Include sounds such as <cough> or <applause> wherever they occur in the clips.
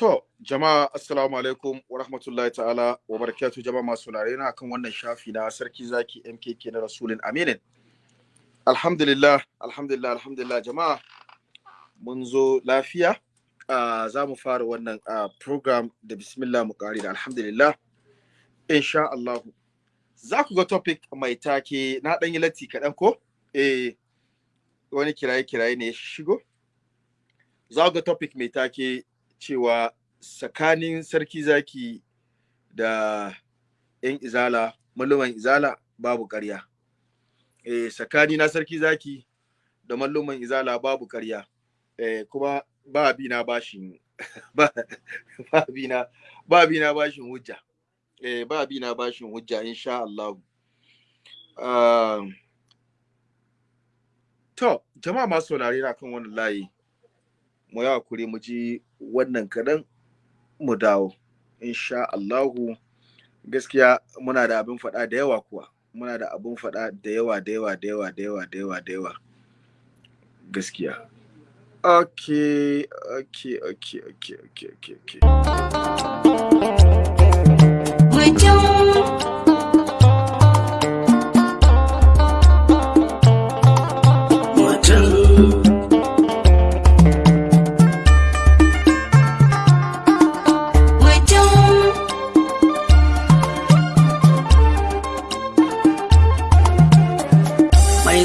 To, jama'a assalamu alaikum wa rahmatullahi ta'ala wa barakatuh jama'a masu na kan wannan shafi na sarki zaki MKK na Rasulun Aminin. Alhamdulillah, alhamdulillah, alhamdulillah jama'a mun zo lafiya. Uh, za mu fara wannan uh, program da bismillah mu kari da alhamdulillah. Insha Allah. Za ku ga topic mai take na ɗan yi kaɗan ko? Eh, wani kiraye-kiraye ne ya shigo? Za ku ga topic mai take cewa tsakanin sarki zaki da 'yan izala malluman izala babu ƙarya. Eh tsakani na sarki zaki da malluman izala babu ƙarya. Eh kuma ba bi na bashin <laughs> ba bi na ba bi na bashin hujja. Eh ba bi na bashin hujja insha Allah uh, to jama'a masu saurare na kan wannan layi mu yi haƙuri mu ji wannan kaɗan mu dawo. Insha Allahu gaskiya muna da abin faɗa da yawa kuwa. Muna da abin faɗa da yawa da yawa da yawa da yawa da yawa da yawa. Gaskiya. Okay okay okay okay okay okay okay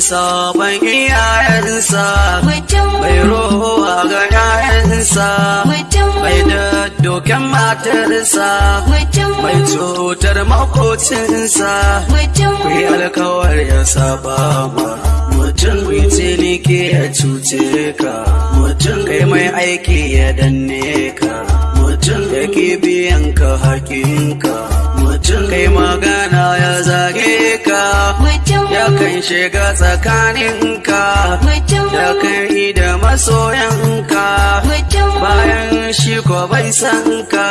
sabon iyayensa. Mai rowa ga yayansa. Mai daddoken matarsa. Mai cutar makocinsa. Ku yi alkawar ya saba ma. Mutum ku ciniki ya cuce ka. Mutum kai mai aiki ya danne ka. Mutum ya ke biyan ka hakinka mutum kai magana ya zage ka. Kan shiga tsakaninka. Ya kan yi da masoyanka. Bayan shi ko bai san ka.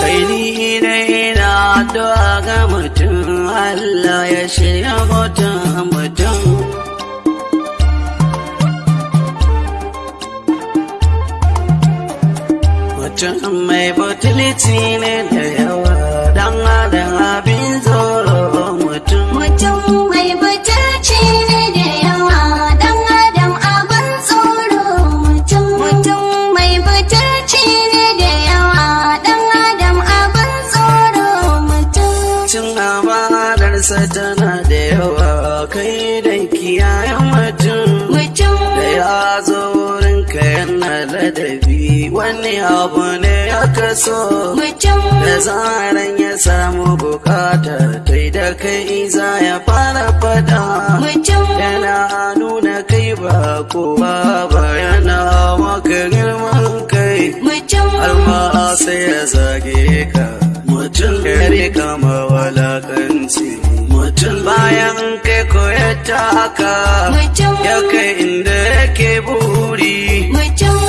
Kai ni da ina addu'a ga mutum. Allah ya shirya mutum mutum. Mutum mai butulci ne da yawa. Wani abu ne ya kaso da zaran ya samu buƙata tai da kai za ya fara fada. Yana nuna kai ba kowa ba yana maka girman kai mutum alma sai ya zage ka. Mutum. Kare kama walakanci. Mutum. Bayan kai ko ya taka ya kai inda yake buri.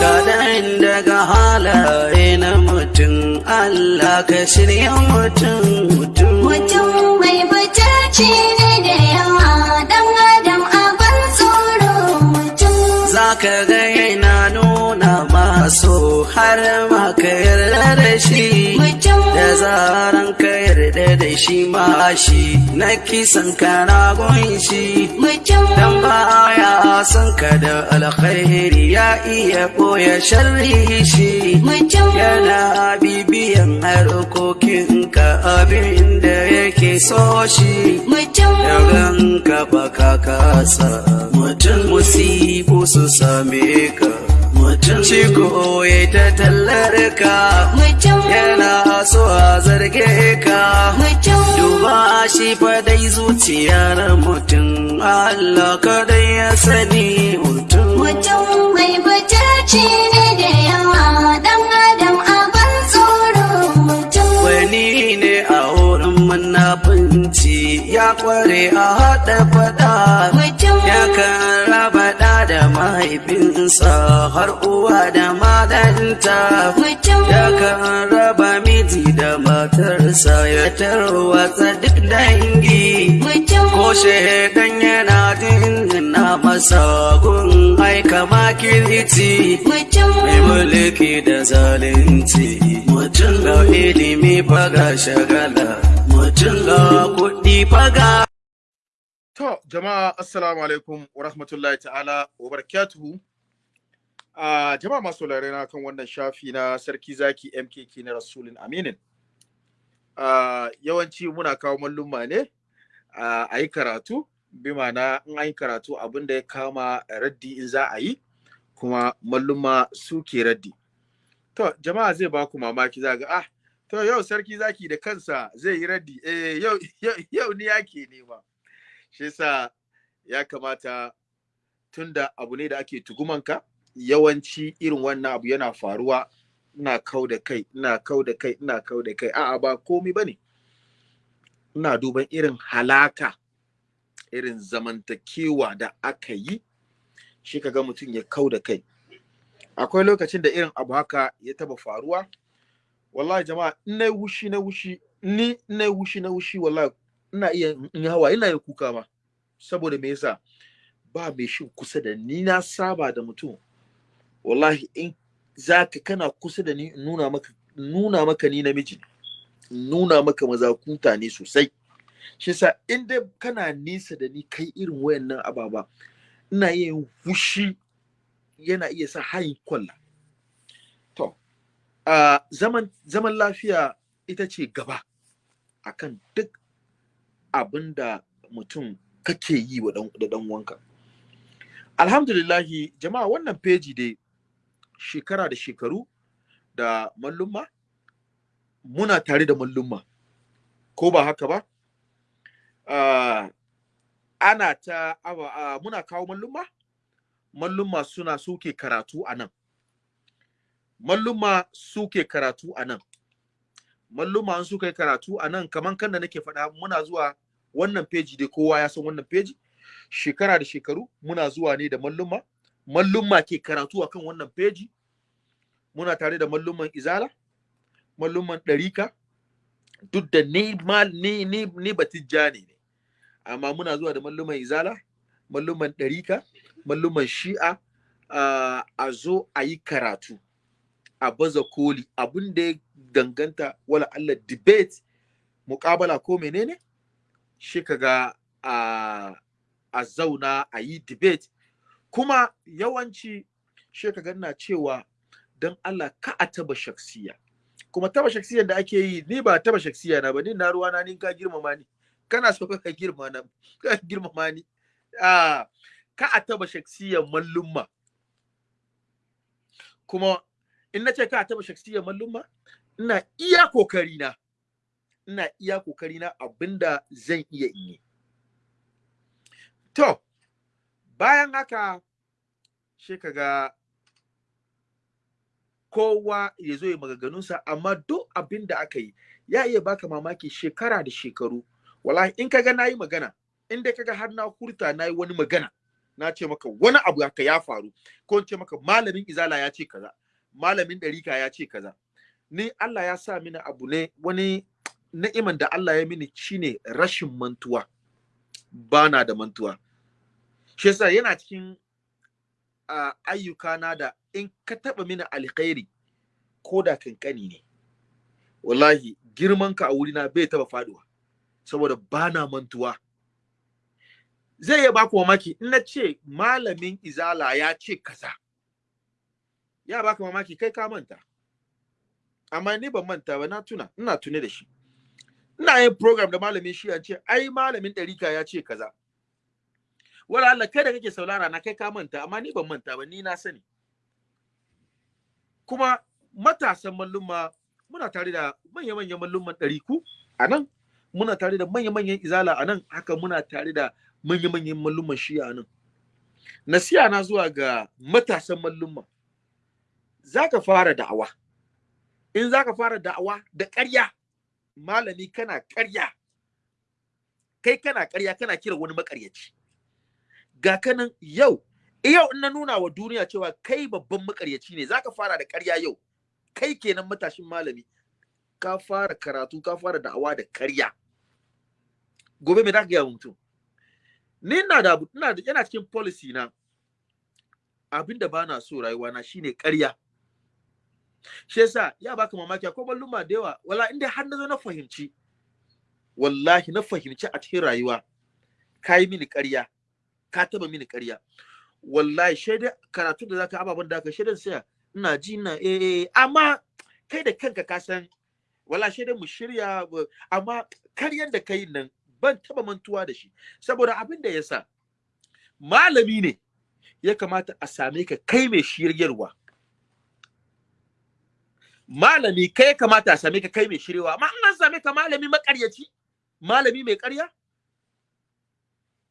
Kaɗan daga halaye na mutum. Allah ka shirya mutum. Mutum. Mai butulci ne da yawa. Dan adam abin tsoro. Mutum. za ka ga yana nuna maso har ma ka yarda da shi. Da zaran ka yarda da shi ma shi. Na kisan kana shi. Mutum dan baya son ka da alkhairi ya iya ɓoye sharri shi. Yana bibiyan harkokin ka abin da yake so shi. Yagan ka baka kasa mutum musibu su same ka. Mutum ciko ya ta tallar ka. Mutum. Yana so a zarge ka. Mutum. Duba shi fa dai zuciyar mutum. Allah kadai ya sani mutum. Mutum mai butulci ne da yawa. Dan adam munafunci ya kware a haɗa faɗa. Ya kan raba ɗa da mahaifinsa har uwa da madanta ya kan raba miji da matarsa ya tarwatsa duk dangi. Ko shaidan yana jinjina masa gun aika makirci. Mutum mai mulki da zalunci mutum ga ilimi faga shagala. To, jama'a assalamu alaikum wa rahmatullahi ta'ala wa barakatuhu. Uh, jama'a masu na kan wannan shafi na sarki zaki MKK na Rasulun Aminin. Uh, yawanci muna kawo malluma ne uh, a yi karatu, bi ma'ana in an yi karatu abin da ya kama raddi in za a yi, kuma malluma suke raddi. To, jama'a zai ba ku mamaki za ga, ah, to yau sarki zaki da kansa zai yi raddi, eh, yau, yau, ni yake nema. shi yasa ya kamata tunda abu ne da ake tugumanka yawanci irin wannan abu yana faruwa. Ina kau da kai ina kau da kai ina kau da kai. A'a ba komi ba ne. Ina duban irin halaka irin zamantakewa da aka yi shi kaga mutum ya kau da kai. Akwai lokacin da irin abu haka ya taba faruwa. Wallahi jama'a in na wushi na wushi ni na wushi na wushi wallahi ina iya in hawa ina iya kuka ma. Saboda me yasa? Ba mai shi kusa da ni na saba da mutum. Wallahi in zaka kana kusa da ni nuna maka nuna maka ni namiji nuna maka mazakuta ne sosai. Shi yasa in dai kana nisa da ni kai irin wayannan ababa ina yin fushi yana iya sa hayin kwalla. A zaman zaman lafiya ita ce gaba akan duk abin da mutum kake yi da dan wanka alhamdulillahi jama'a wannan peji dai shekara da shekaru da mallumma muna tare da mallumma. Ko ba haka ba? Uh, ana ta uh, muna kawo mallumma mallumma suna suke karatu a nan. Mallumma suke karatu a nan. Malluma an suka yi karatu a nan kaman kan da nake faɗa muna zuwa wannan peji dai kowa ya san wannan peji. Shekara da shekaru muna zuwa ne da malluma. Malluma ke karatu akan wannan peji. Muna tare da malluman izala malluman ɗarika. Duk da ni ma ni ni ni batijjani ne. Amma muna zuwa da malluman izala malluman ɗarika malluman shi'a uh, a zo a yi karatu. A baza koli. Abin da ya danganta wala Allah debate muƙabala ko menene shi kaga a a zauna a yi debate. Kuma yawanci shi kaga ina cewa don Allah ka a taba shaksiya. Kuma taba shaksiyan da ake yi ni ba taba shaksiya na ba ni na ruwa na ni ka girmama ni. Kana so ka girma na ka girmama ni. A ka a taba shaksiyan mallumma. Kuma in na ce ka taba shaksiyar mallumma ina iya ƙoƙari na ina iya ƙoƙari na abin da zan iya yi. To bayan haka shi kaga kowa ya zo ya maganganunsa amma duk abin da aka yi ya iya baka mamaki shekara da shekaru. Wallahi in kaga na yi magana in dai kaga har na hurta na yi wani magana na ce maka wani abu haka ya faru ko in ce maka malamin izala ya ce kaza malamin ɗarika ya ce kaza. Ni Allah ya sa mini abu ne wani ni'iman da Allah ya mini shine rashin mantuwa. Bana da mantuwa. Shi yasa yana cikin uh, ayyukana da in ka taɓa mini alkhairi ko da kankani ne. Wallahi girmanka a wurina bai taɓa faɗuwa saboda bana mantuwa. Zai iya baku mamaki in na ce malamin izala ya ce kaza ya baka mamaki kai ka manta. Amma ni ban manta ba na tuna ina tune da shi. Ina yin program da malamin shi an ce ai malamin ɗarika ya ce kaza. Wala Allah kai da kake saurara na kai ka manta amma ni ban manta ba ni na sani. Kuma matasan malluma muna tare da manya-manyan malluman ɗariku a nan. Muna tare da manya-manyan izala a nan. Haka muna tare da manya-manyan malluman shi a nan. Nasiya na zuwa ga matasan malluma za ka fara da'awa. In za ka fara da'awa da ƙarya malami kana ƙarya. Kai kana ƙarya kana kira wani maƙaryaci. Ga kanan yau yau in na nuna wa duniya cewa kai babban makaryaci ne zaka fara da ƙarya yau. Kai kenan matashin malami. Ka fara karatu ka fara da'awa da ƙarya. Gobe me zaka wa mutum? Ni ina da ina da yana cikin policy na. Abinda bana so rayuwa na shine ƙarya. Shi yasa ya baka mamaki akwai balluma da yawa wala inda har na zo na fahimci wallahi na fahimci a cikin rayuwa ka yi mini ƙarya ka taba mini ƙarya. Wallahi shaidai karatu da zaka ababen da aka shaidan saya ina ji ina eh eh amma kai da kanka ka san wallahi shaidai mu shirya amma karyan da kai nan ban taba mantuwa da shi. Saboda abin da yasa malami ne ya kamata a same ka kai mai shiryarwa. Malami kai kamata a same ka kai mai shiryawa amma an same ka malami makaryaci malami mai ƙarya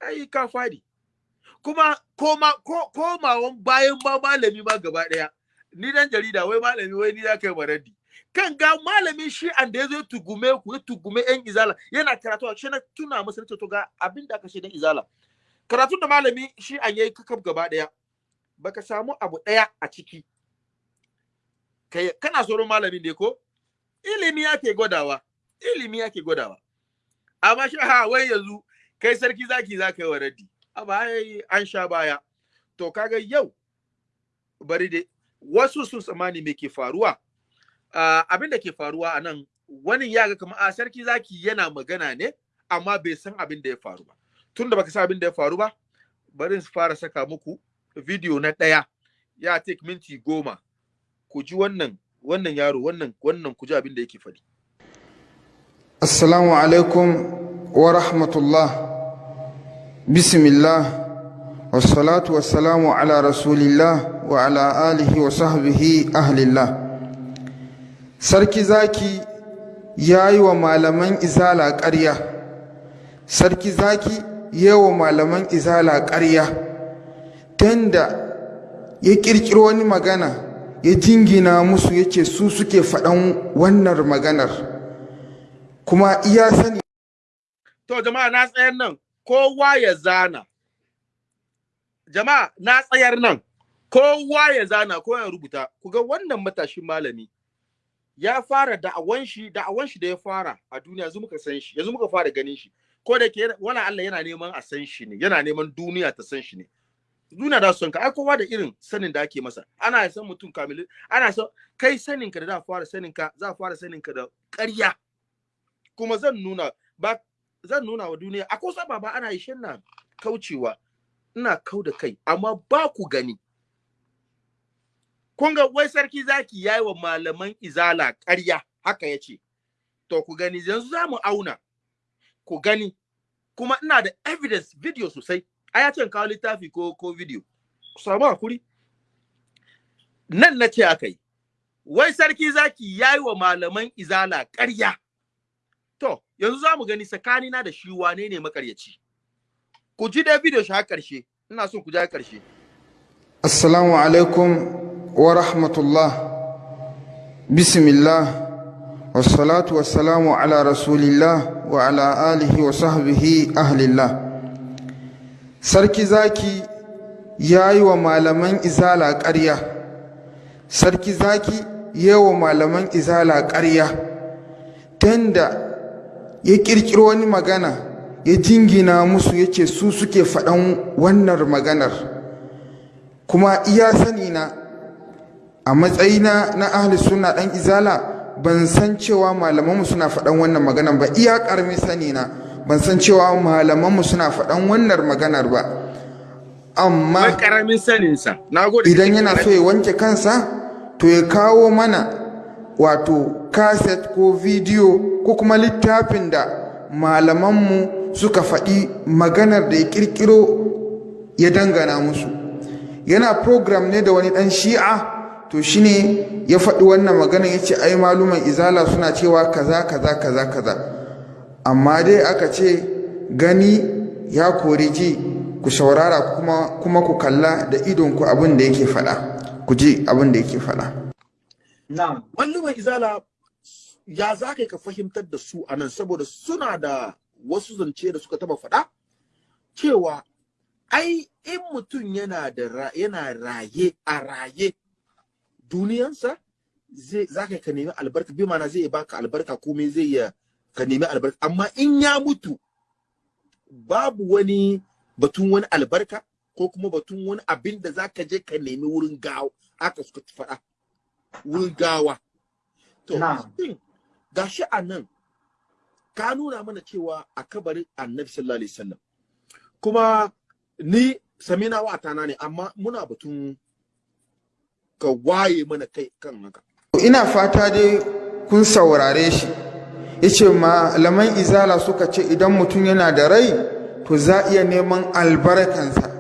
ai ka faɗi. Kuma koma ko komawan bayan ma malami ma gaba ɗaya ni dan jarida wai malami wai ni za ka yi maradi kan ga malami shi an da ya zo tugume ku ya tugume yan izala yana karatu shi na tuna masa na ce to ga abin da aka ce dan izala. Karatun da malami shi an yayi kakab gaba ɗaya baka samu abu ɗaya a ciki. Kai kana tsoron malamin ne ko? Ilimi yake gwadawa ilimi yake gwadawa. Amma shi ha wai yanzu kai sarki zaki za ka yi wa raddi. A baya an sha baya. To kaga yau bari dai wasu sun tsammani me ke faruwa. Abin da ke faruwa a nan wani ya ga kamar a sarki zaki yana magana ne amma bai san abin da ya faru ba. Tun da baka san abin da ya faru ba bari su fara saka muku video na ɗaya. Ya take minti goma. ku ji wannan wannan yaro wannan wannan ku ji abin da yake faɗi السلام عليكم ورحمة الله بسم الله والصلاة والسلام على رسول الله وعلى آله وصحبه أهل الله sarki zaki ya yi wa malaman izala ƙarya sarki zaki ya yi wa malaman izala ƙarya tunda ya ƙirƙiro wani magana ya jingina musu yake su suke faɗan wannan maganar. Kuma iya sani To jama'a na tsayar nan. Kowa ya zana. Jama'a na tsayar nan. Kowa ya zana ko ya rubuta. Ku ga wannan matashin malami ya fara da'awan shi da'awan shi da ya fara a duniya yanzu muka san shi yanzu muka fara ganin shi. Ko da ke wala Allah yana neman a san shi ne yana neman duniya ta san shi ne. Duniya da son ka. Ai kowa da irin sanin da ake masa. Ana san mutum kamili ana san kai sanin ka da za fara sanin ka za fara sanin ka da ƙarya. Kuma zan nuna ba zan nuna wa duniya akwai wasu ababa ana yi shin na kaucewa? Ina kau da kai amma ba ku gani. Kun ga wai sarki zaki yayi wa malaman izala ƙarya haka ya ce to ku gani yanzu za mu auna. Ku gani. Kuma ina da evidence video sosai. A ya ce kawo littafi ko ko video. Ku samu haƙuri. Nan na ce aka yi wai sarki zaki yayi wa malaman izala ƙarya. To, yanzu za mu gani tsakanina da shi wane ne makaryaci. Ku ji dai video shi har ƙarshe, ina son ku ji har ƙarshe. assalamu alaikum wa rahmatullah. Bismillah. Wassalatu wassalamu ala rasulillah wa ala alihi wa sahbihi ahlillah. Sarki zaki ya yi wa malaman izala ƙarya. Sarki zaki ya wa malaman izala ƙarya. Tunda ya ƙirƙiro wani magana ya jingina musu ya ce su suke faɗan wannan maganar. Kuma iya sani na a matsayina na ahli suna ɗan izala ban san cewa malamanmu suna faɗan wannan maganar ba. Iya ƙarmi sani na ban san cewa malamanmu suna faɗan wannan maganar ba. Amma saninsa, idan yana so ya wanke kansa to ya kawo mana wato kaset ko bidiyo ko kuma littafin da malamanmu suka faɗi maganar da ya ƙirƙiro ya dangana musu. Yana program ne da wani ɗan shi'a to shine ya faɗi wannan maganar ya ce ai maluman izala suna cewa kaza kaza kaza kaza. Amma dai aka ce gani ya kori ji ku saurara kuma, kuma ku kalla da idonku abin da yake faɗa. Ku ji abin da yake faɗa. Na'am. Malluman izala ya za ka ka fahimtar da su a nan? Saboda suna da wasu zance da suka taba faɗa cewa ai in mutum yana da yana raye a raye duniyansa zai zaka ka nemi albarka. Bi mana zai baka albarka komai zai ya ka nemi albarka. Amma in ya mutu babu wani batun wani albarka ko kuma batun wani abin da zaka je ka nemi wurin gawa. Aka suka faɗa. Wurin gawa. To gashi a nan ka nuna mana cewa a kabarin annabi sallallahu alaihi wasallam. Kuma ni samina wa tana ne amma muna batun ka waye mana kai kan haka. Ina fata dai kun saurare shi. Ya ce malaman izala suka ce idan mutum yana da rai to za iya neman albarkansa.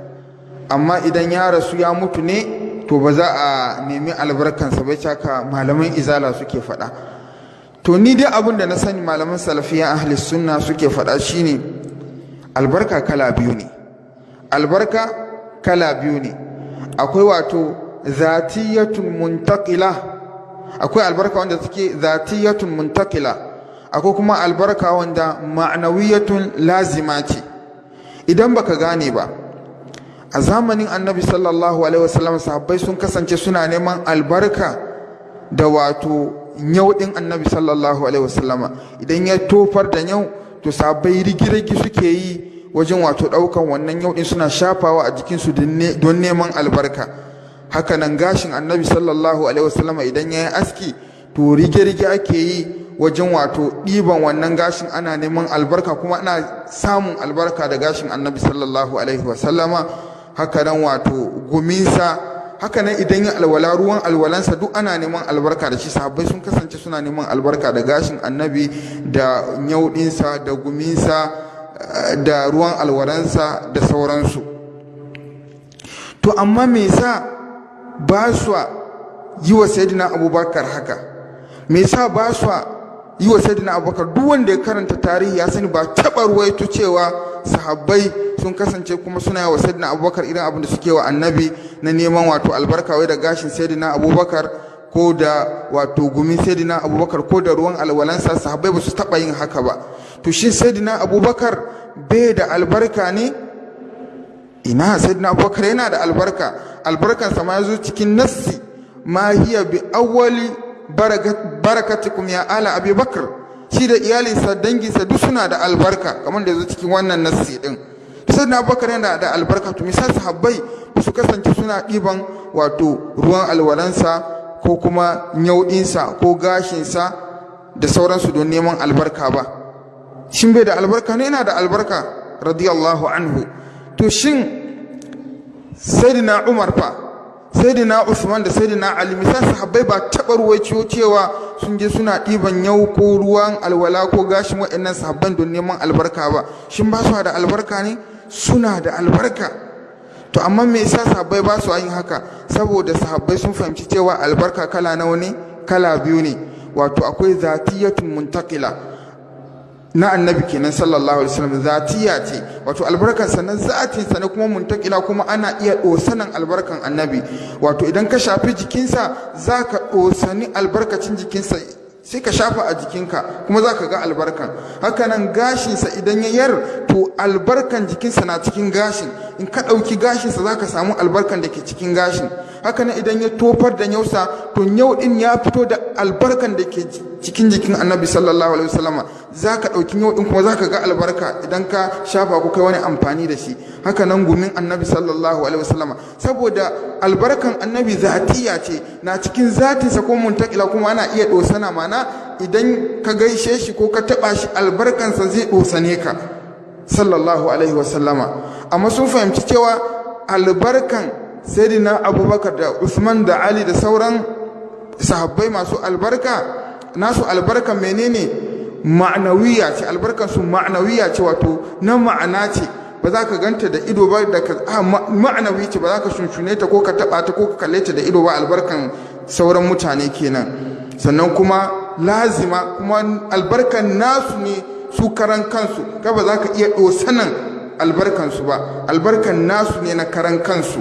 Amma idan ya rasu ya mutu ne to ba za a nemi albarkansa ba haka malaman izala suke faɗa. To ni dai abin da na sani malaman salafiya ahli sunna suke faɗa shine albarka kala biyu ne. Albarka kala biyu ne. Akwai wato zatiyatun muntakila akwai albarka wanda suke zatiyatun muntakila akwai kuma albarka wanda ma'anawiyatun lazima ce. Idan baka gane ba a zamanin annabi sallallahu alaihi wasallam sahabbai sun kasance suna neman albarka da wato nyau din annabi sallallahu alaihi wasallama idan ya tofar da nyau to sahabbai rigirigi suke yi wajen wato ɗaukan wannan yau din suna shafawa a jikinsu don neman albarka. Hakanan gashin annabi sallallahu alaihi wasallama idan ya yi aski to rige-rige ake yi wajen wato ɗiban wannan gashin ana neman albarka kuma ana samun albarka da gashin annabi sallallahu alaihi wasallama haka nan wato guminsa haka nan idan ya alwala ruwan alwalansa duk ana neman albarka da shi. Sahabbai sun kasance suna neman albarka da gashin annabi da nyauɗinsa da guminsa da ruwan alwalansa da sauransu. To amma me yasa ba su yi wa sayyidina abubakar haka? Me yasa ba su yi wa sayyidina abubakar duk wanda ya karanta tarihi ya sani ba taɓa ruwaito cewa sahabbai sun kasance kuma suna yi wa sayyidina abubakar irin abin da suke wa annabi na neman wato albarka wai da gashin sayyidina abubakar ko da wato gumin sayyidina abubakar ko da ruwan alwalansa. Sahabbai ba su taɓa yin haka ba. To shin sayyidina abubakar bai da albarka ne? Ina? Sayyidina abubakar yana da albarka. Albarkansa ma ya zo cikin nassi. Ma hiya bi awwali barakatikum ya ala abi bakar shi da iyalinsa danginsa duk suna da albarka kamar da zo cikin wannan nassi din. Sayyidina abubakar yana da albarka to misal sahabbai su kasance suna ɗiban wato ruwan alwalansa ko kuma nyauɗinsa ko gashinsa da sauransu don neman albarka ba? Shin bai da albarka ne? Yana da albarka radiyallahu anhu. To shin sayyidina umar fa sayyidina usman da sayyidina ali misal sahabbai ba taɓa ruwaiciyo cewa sun je suna ɗiban yau ko ruwan alwala ko gashin waɗannan sahabban don neman albarka ba. Shin ba su da albarka ne? Suna da albarka. To amma me yasa sahabbai ba su yin haka? Saboda sahabbai sun fahimci cewa albarka kala nawa ne kala biyu ne. Wato akwai zatiyatun muntakila na annabi kenan sallallahu alaihi wasallam zatiya ce wato albarkan sa na zatin sa ne kuma muntakila kuma ana iya dosanan albarkan annabi. Wato idan ka shafi jikinsa zaka dosani albarkacin jikinsa. Sai ka shafa a jikinka kuma za ka ga albarkan. Hakanan gashinsa idan ya yar to albarkan jikinsa na cikin gashin. In ka ɗauki gashinsa za ka samu albarkan da ke cikin gashin. Hakanan idan ya tofar da yausa to yau ɗin ya fito da albarkan da ke cikin jikin annabi sallallahu alaihi wasallama. Za ka ɗauki yau ɗin kuma za ka ga albarka idan ka shafa ko kai wani amfani da shi. Hakanan gumin annabi sallallahu alaihi wasallama. Saboda albarkan annabi zatiya ce na cikin zatinsa ko muntakila kuma ana iya ɗosana. Mana idan ka gaishe shi ko ka taɓa shi albarkansa zai ɗosane ka sallallahu alaihi wasallama. Amma sun fahimci cewa albarkan sayyidina abubakar da usman da ali da sauran sahabbai masu albarka nasu albarkan menene? Ma'anawiya ce albarkan su ma'anawiya ce wato na ma'ana ce. Ba za ka ganta da ido ba da ka ma'anawi ce ba za ka shunshune ta ko ka taba ta ko ka kalle ta da ido ba albarkan sauran mutane kenan. Sannan kuma lazima kuma albarkan nasu ne su karan kansu. Ka ba za ka iya dosanan albarkan su ba. Albarkan nasu ne na karan kansu.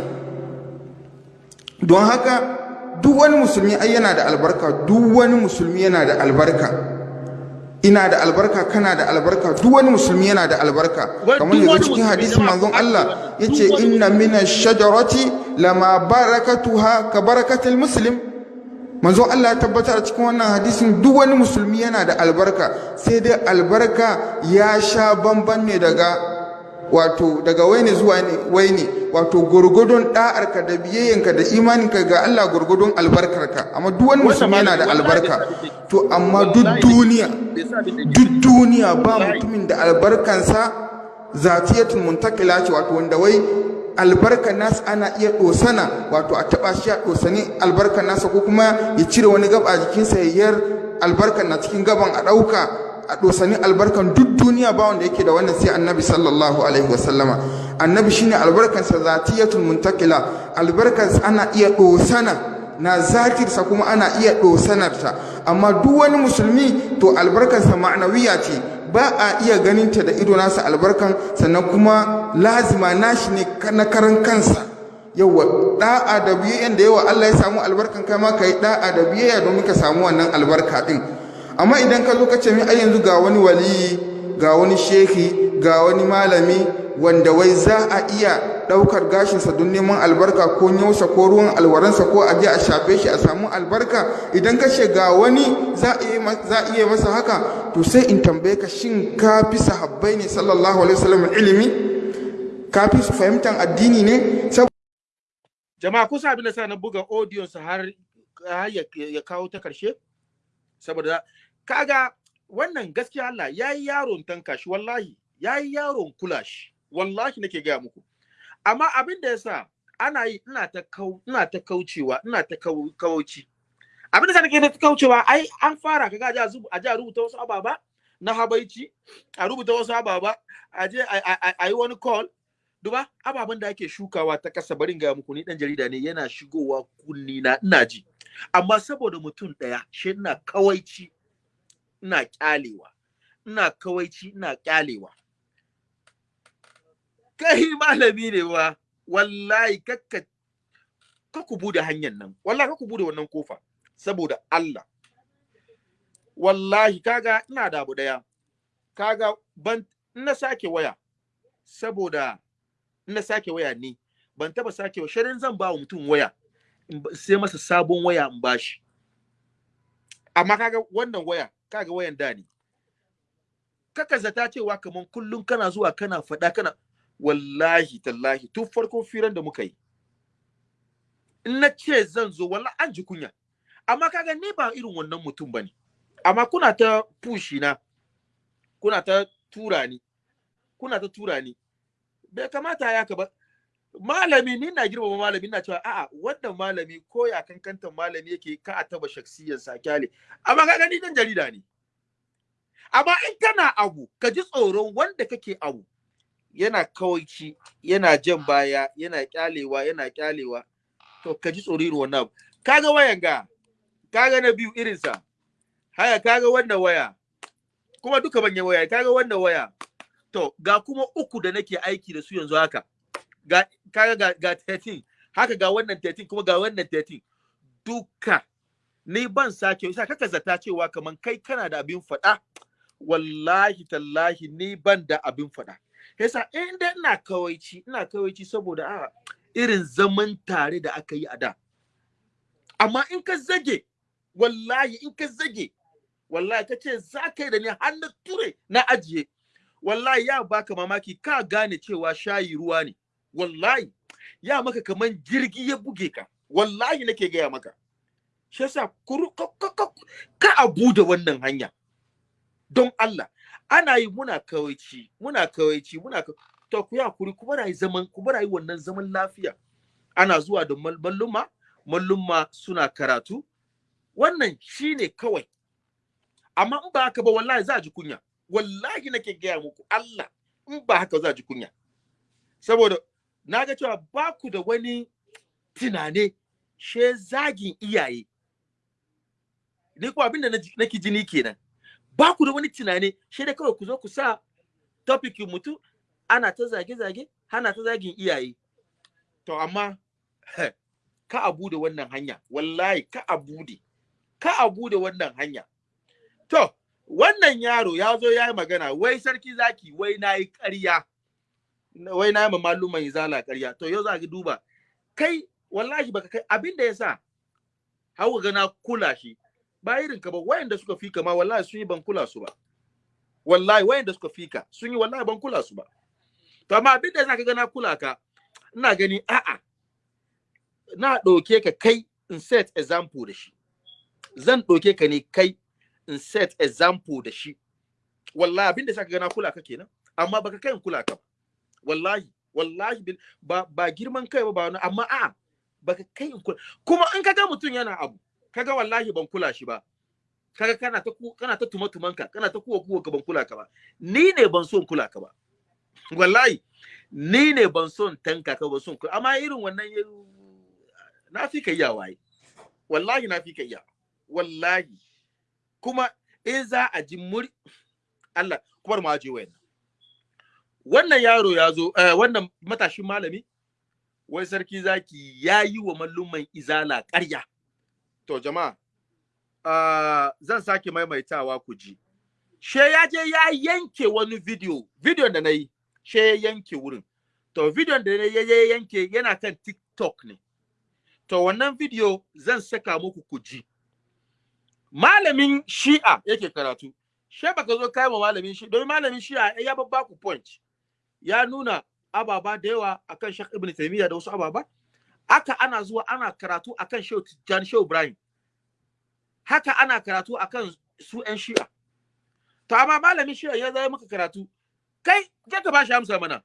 Don haka duk wani musulmi ai yana da albarka. Duk wani musulmi yana da albarka. Ina da albarka kana da albarka. Duk wani musulmi yana da albarka. Kamar yanzu cikin hadisin manzon Allah ya ce inna mina shajarati lama barakatuha ka barakatil muslim. Manzon Allah ya tabbatar a cikin wannan hadisin duk wani musulmi yana da albarka sai dai albarka ya sha bamban ne daga wato daga waine zuwa waine wato gurgudun da'arka da biyayyanka da imaninka ga Allah gurgudun albarkarka amma duk wani musulmi yana da albarka. to amma duk duniya duk duniya ba mutumin da albarkansa zatiyatul muntakila ce wato wanda wai albarkan nasa ana iya dosana wato a taba shi a dosani albarkan nasa ko kuma ya cire wani gaba a jikinsa ya yar albarkan na cikin gaban a ɗauka a dosani albarkan duk duniya ba wanda yake da wannan sai annabi sallallahu alaihi wasallama. Annabi shine albarkansa zatiyatul muntakila albarkansa ana iya dosana na zatirsa kuma ana iya dosanarta amma duk wani musulmi to albarkansa ma'anawiya ce. Ba a iya ganinta da ido nasa albarkan sannan kuma lazima nashi ne na karan kansa. Yawa da'a da biyayya da yawa Allah ya samu albarkan kai ma kai da'a da biyayya domin ka samu wannan albarka din. Amma idan ka zo ka ce min ai yanzu ga wani waliyi ga wani shehi ga wani malami wanda wai za a iya ɗaukar gashinsa don neman albarka ko nyausa ko ruwan alwaransa ko a je a shafe shi a samu albarka? Idan ka ga wani za a iya masa haka to sai in tambaye ka shin ka fi sahabbai ne sallallahu alaihi wasallam ilimi? Ka fi su fahimtar addini ne? Jama'a kusa abin da sa na buga audio sa har ya kawo ta ƙarshe? Saboda kaga wannan gaskiya Allah yayi yaron tanka shi wallahi yayi yaron kula shi. Wallahi nake gaya muku. Amma abin da yasa ana yi ina ta kau ina ta kaucewa ina ta kau, kauci. Abin da sa nake ta kaucewa ai an fara kaga a zubu- a ji a rubuta wasu ababa na habaici a rubuta wasu ababa a je a yi wani call. Duba ababen da ake shukawa ta kasa barin ga muku ni dan jarida ne yana shigowa kunni na ina ji. Amma saboda mutum ɗaya shi ina kawaici ina kyalewa ina kawaici ina kyalewa kai malami ne wa wallahi kakka ka ku buɗe hanyar nan. Wallahi ka ku buɗe wannan ƙofa saboda Allah. Wallahi kaga ina da abu ɗaya kaga ban na sake waya saboda na sake waya ne. Ban taba sake wa shirin zan ba wa mutum waya ba- sai masa sabon waya in bashi amma kaga wannan waya kaga wayan da ne. Kaka zata cewa kaman kullum kana zuwa kana faɗa kana wallahi tallahi tun farkon firan da muka yi. In na ce zan zo wallahi an ji kunya. Amma kaga ni ba irin wannan mutum ba ne amma kuna ta pushi na kuna ta tura ni kuna ta tura ni. Bai kamata ya ka ba. Malami ni na girmama malami na cewa a'a wannan malami ko ya kankantan malami yake ka a taba shaksiyar sa ƙyale. Amma ka gani dan jarida ne. Amma in kana abu ka ji tsoron wanda kake abu yana kawaici yana jan baya yana kyalewa yana kyalewa to ka ji tsoro irin wannan abu. Kaga wayan ga? Kaga na biyu irinsa? Haya kaga wannan waya? Kuma duka banyan waya kaga wannan waya? To ga kuma uku da nake aiki da su yanzu haka. Ga kaga ga, ga 13 haka ga wannan 13 kuma ga wannan 13 duka. Ni ban sake isa kaka zata cewa kaman kai kana da abin faɗa. Wallahi tallahi ni ban da abin faɗa. Yasa in dai ina kawaici ina kawaici saboda a irin zaman tare da aka yi a da. Amma in ka zage wallahi in ka zage wallahi ka ce za ka yi da ni har na ture na ajiye. Wallahi ya baka mamaki ka gane cewa shayi ruwa ne. Wallahi ya maka kaman jirgi ya buge ka. Wallahi nake gaya maka. Shi yasa ka abu da wannan hanya. Don Allah. Ana yi muna kawaici muna kawaici muna to ku ya kuri ku bara zaman ku bara wannan zaman lafiya. Ana zuwa da mal- malluma malluma suna karatu. Wannan shine kawai. Amma in ba haka ba wallahi za a ji kunya. Wallahi nake gaya muku Allah in ba haka za a ji kunya. Saboda na ga cewa ba ku da wani tunane she zagin iyaye. Ni ko abin da nake jini kenan. Ba ku da wani tunane she da kawai ku zo ku sa topic mutu ana ta zage-zage hana ta zagin iyaye. To amma ka abu da wannan hanya wallahi ka abu da ka abu da wannan hanya. To wannan yaro ya zo ya yi magana wai sarki zaki wai na yi ƙarya wai na yi ma izala ƙarya. To yau za ka duba kai wallahi baka kai abin da ya sa hawa ga na kula shi ba irin ka ba wayanda suka fika ma wallahi sun yi ban kula su ba. Wallahi wayanda suka fika sun yi wallahi ban kula su ba. To amma abin da ya sa ka ga na kula ka ina gani a'a na ɗauke ka kai in set example da shi. Zan ɗauke ka ne kai in set example da shi. Wallahi abin da ya sa ka ga na kula ka kenan amma baka kai in kula ka wallahi wallahi ba ba girman kai ba ba wani amma a baka kai kuma in kaga mutum yana abu kaga wallahi ban kula shi ba. Kaga kana ta kana ta tuma tumanka kana ta kuwa kuwa ka ban kula ka ba. Ni ne ban so in kula ka ba. <laughs> Wallahi ni ne ban so in tanka ka ban so in kula. Amma irin wannan ya- na fi ka iya waye wallahi na fi ka iya. Wallahi. Kuma in za a ji muri Allah kuma ma je wayan wannan yaro ya zo eh, wannan matashin malami wai sarki zaki ya yi wa malluman izala ƙarya. To jama'a ah, zan sake maimaitawa ku ji. She ya je ya yanke wani video video da na yi she ya yanke wurin. To video da na ya yanke yana kan tiktok ne. To wannan video zan saka muku ku ji. Malamin shi'a yake karatu. She baka zo kai ma malamin shi don malamin shi'a ya babba ku point ya nuna ababa da yawa akan Sheikh Ibn Taymiyyah da wasu ababa. Haka ana zuwa ana karatu akan Shehu Tijjani Shehu Ibrahim. Haka ana karatu akan su ƴan Shi'a. To amma malamin Shi'a ya zai maka karatu kai ke ka bashi amsa mana.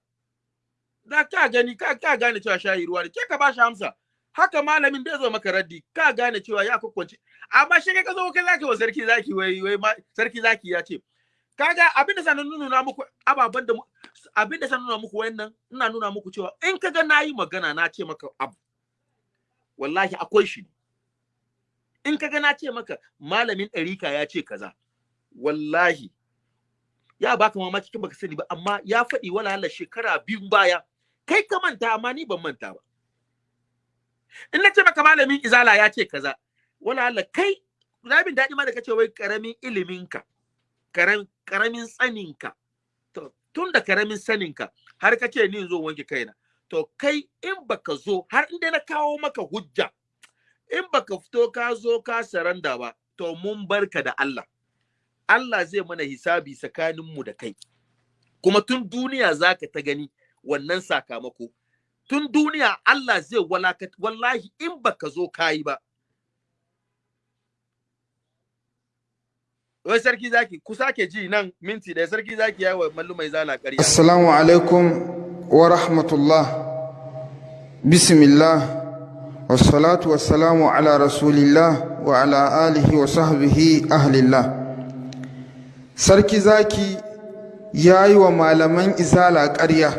Da ka gani ka ka gane cewa shayi ruwa ne ke ka bashi amsa. Haka malamin da zo maka raddi ka gane cewa ya kwakwace amma shi ka zo kai zaki wa sarki zaki wai wai sarki zaki ya ce kaga abin da sanin nuna muku ababen da abin da sanin nuna muku wayannan ina nuna muku cewa in kaga na yi magana na ce maka abu. Wallahi akwai shi. In kaga na ce maka malamin ɗarika ya ce kaza wallahi ya baka mamaki kin baka sani ba amma ya faɗi wala Allah shekara biyu baya. Kai ka manta amma ni ban manta ba. In na ce maka malamin izala ya ce kaza wala Allah kai rabin daɗi ma da kace wai ƙaramin iliminka karam, ƙaramin tsaninka to tun da ƙaramin saninka har ka ce ni zo wanke kaina to kai in baka zo har inda na kawo maka hujja in baka fito ka zo ka saranda ba to mun barka da Allah. Allah zai mana hisabi tsakaninmu da kai. Kuma tun duniya zaka ta gani wannan sakamako. Tun duniya Allah zai walaka wallahi in baka zo kayi ba. Wai sarki zaki ku sake ji nan minti da sarki zaki yawa mallu mai zala ƙarya. Assalamu alaikum. Wa rahmatullah. Bismillah. Wassalatu wassalamu ala rasulillah wa ala alihi wa sahbihi ahlillah. Sarki zaki ya yi wa malaman izala ƙarya.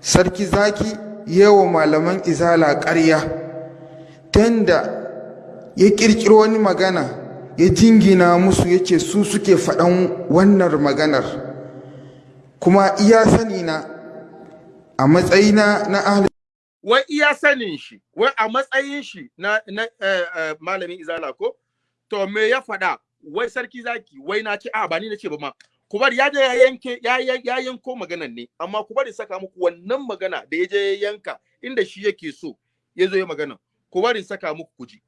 Sarki zaki ya wa malaman izala ƙarya. Tanda ya ƙirƙiro wani magana ya jingina musu ya ce su suke faɗan wannan maganar. kuma iya sani na a matsayina na ahli wai iya sanin shi wai a matsayin shi na, na eh, eh, malamin izala ko? To me ya faɗa? Wai sarki zaki wai na ce a ba ni na ce ba ma. Ku bari ya je ya yanke ya, ya, ya yanko maganan ne amma ku bari saka muku wannan magana da ya je ya yanka inda shi yake so ya zo ya magana ku bari saka muku kuji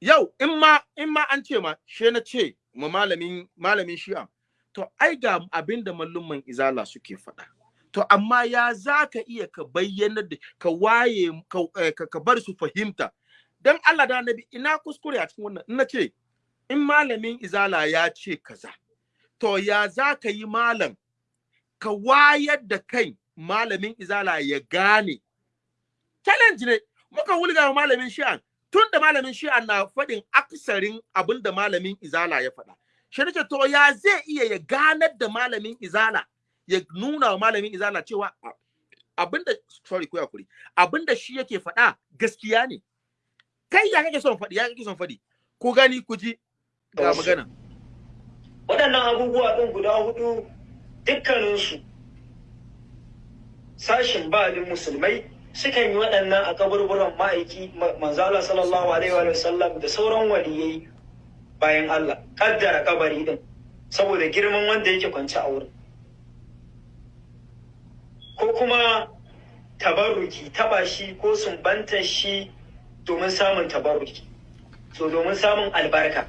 yau in ma in ma an ce ma she na ce ma malamin malamin shi'a to ai ga abin da mallumman izala suke faɗa. To amma ya za ka iya ka bayyana da ka waye ka, eh, bar su fahimta. Dan Allah da annabi ina kuskure a cikin wannan? Ina ce in malamin izala ya ce kaza to ya za ka yi malam? Ka wayar da kai malamin izala ya gane. Challenge ne. Muka wulga malamin shi'an. Tun da malamin shi'an na faɗin aksarin abin da malamin izala ya faɗa. Shi nake to ya zai iya ya ganar da malamin izala? Ya nuna wa malamin izala cewa abin da sorry ko yakuri abin da shi yake faɗa gaskiya ne. Kai ya kake son faɗi? Ya kake son faɗi? Ku gani ku ji ga magana. Waɗannan abubuwa ɗin guda huɗu dukkaninsu sashin ba'alin musulmai sukan yi waɗannan a kaburburan ma'aiki ma- manzala sallallahu alaihi wa sallam da sauran waliyai bayan Allah. Kaddara kabari din saboda girman wanda yake kwance a wurin. Ko kuma tabarruki taba shi ko sumbantar shi domin samun tabarruki. So domin samun albarka.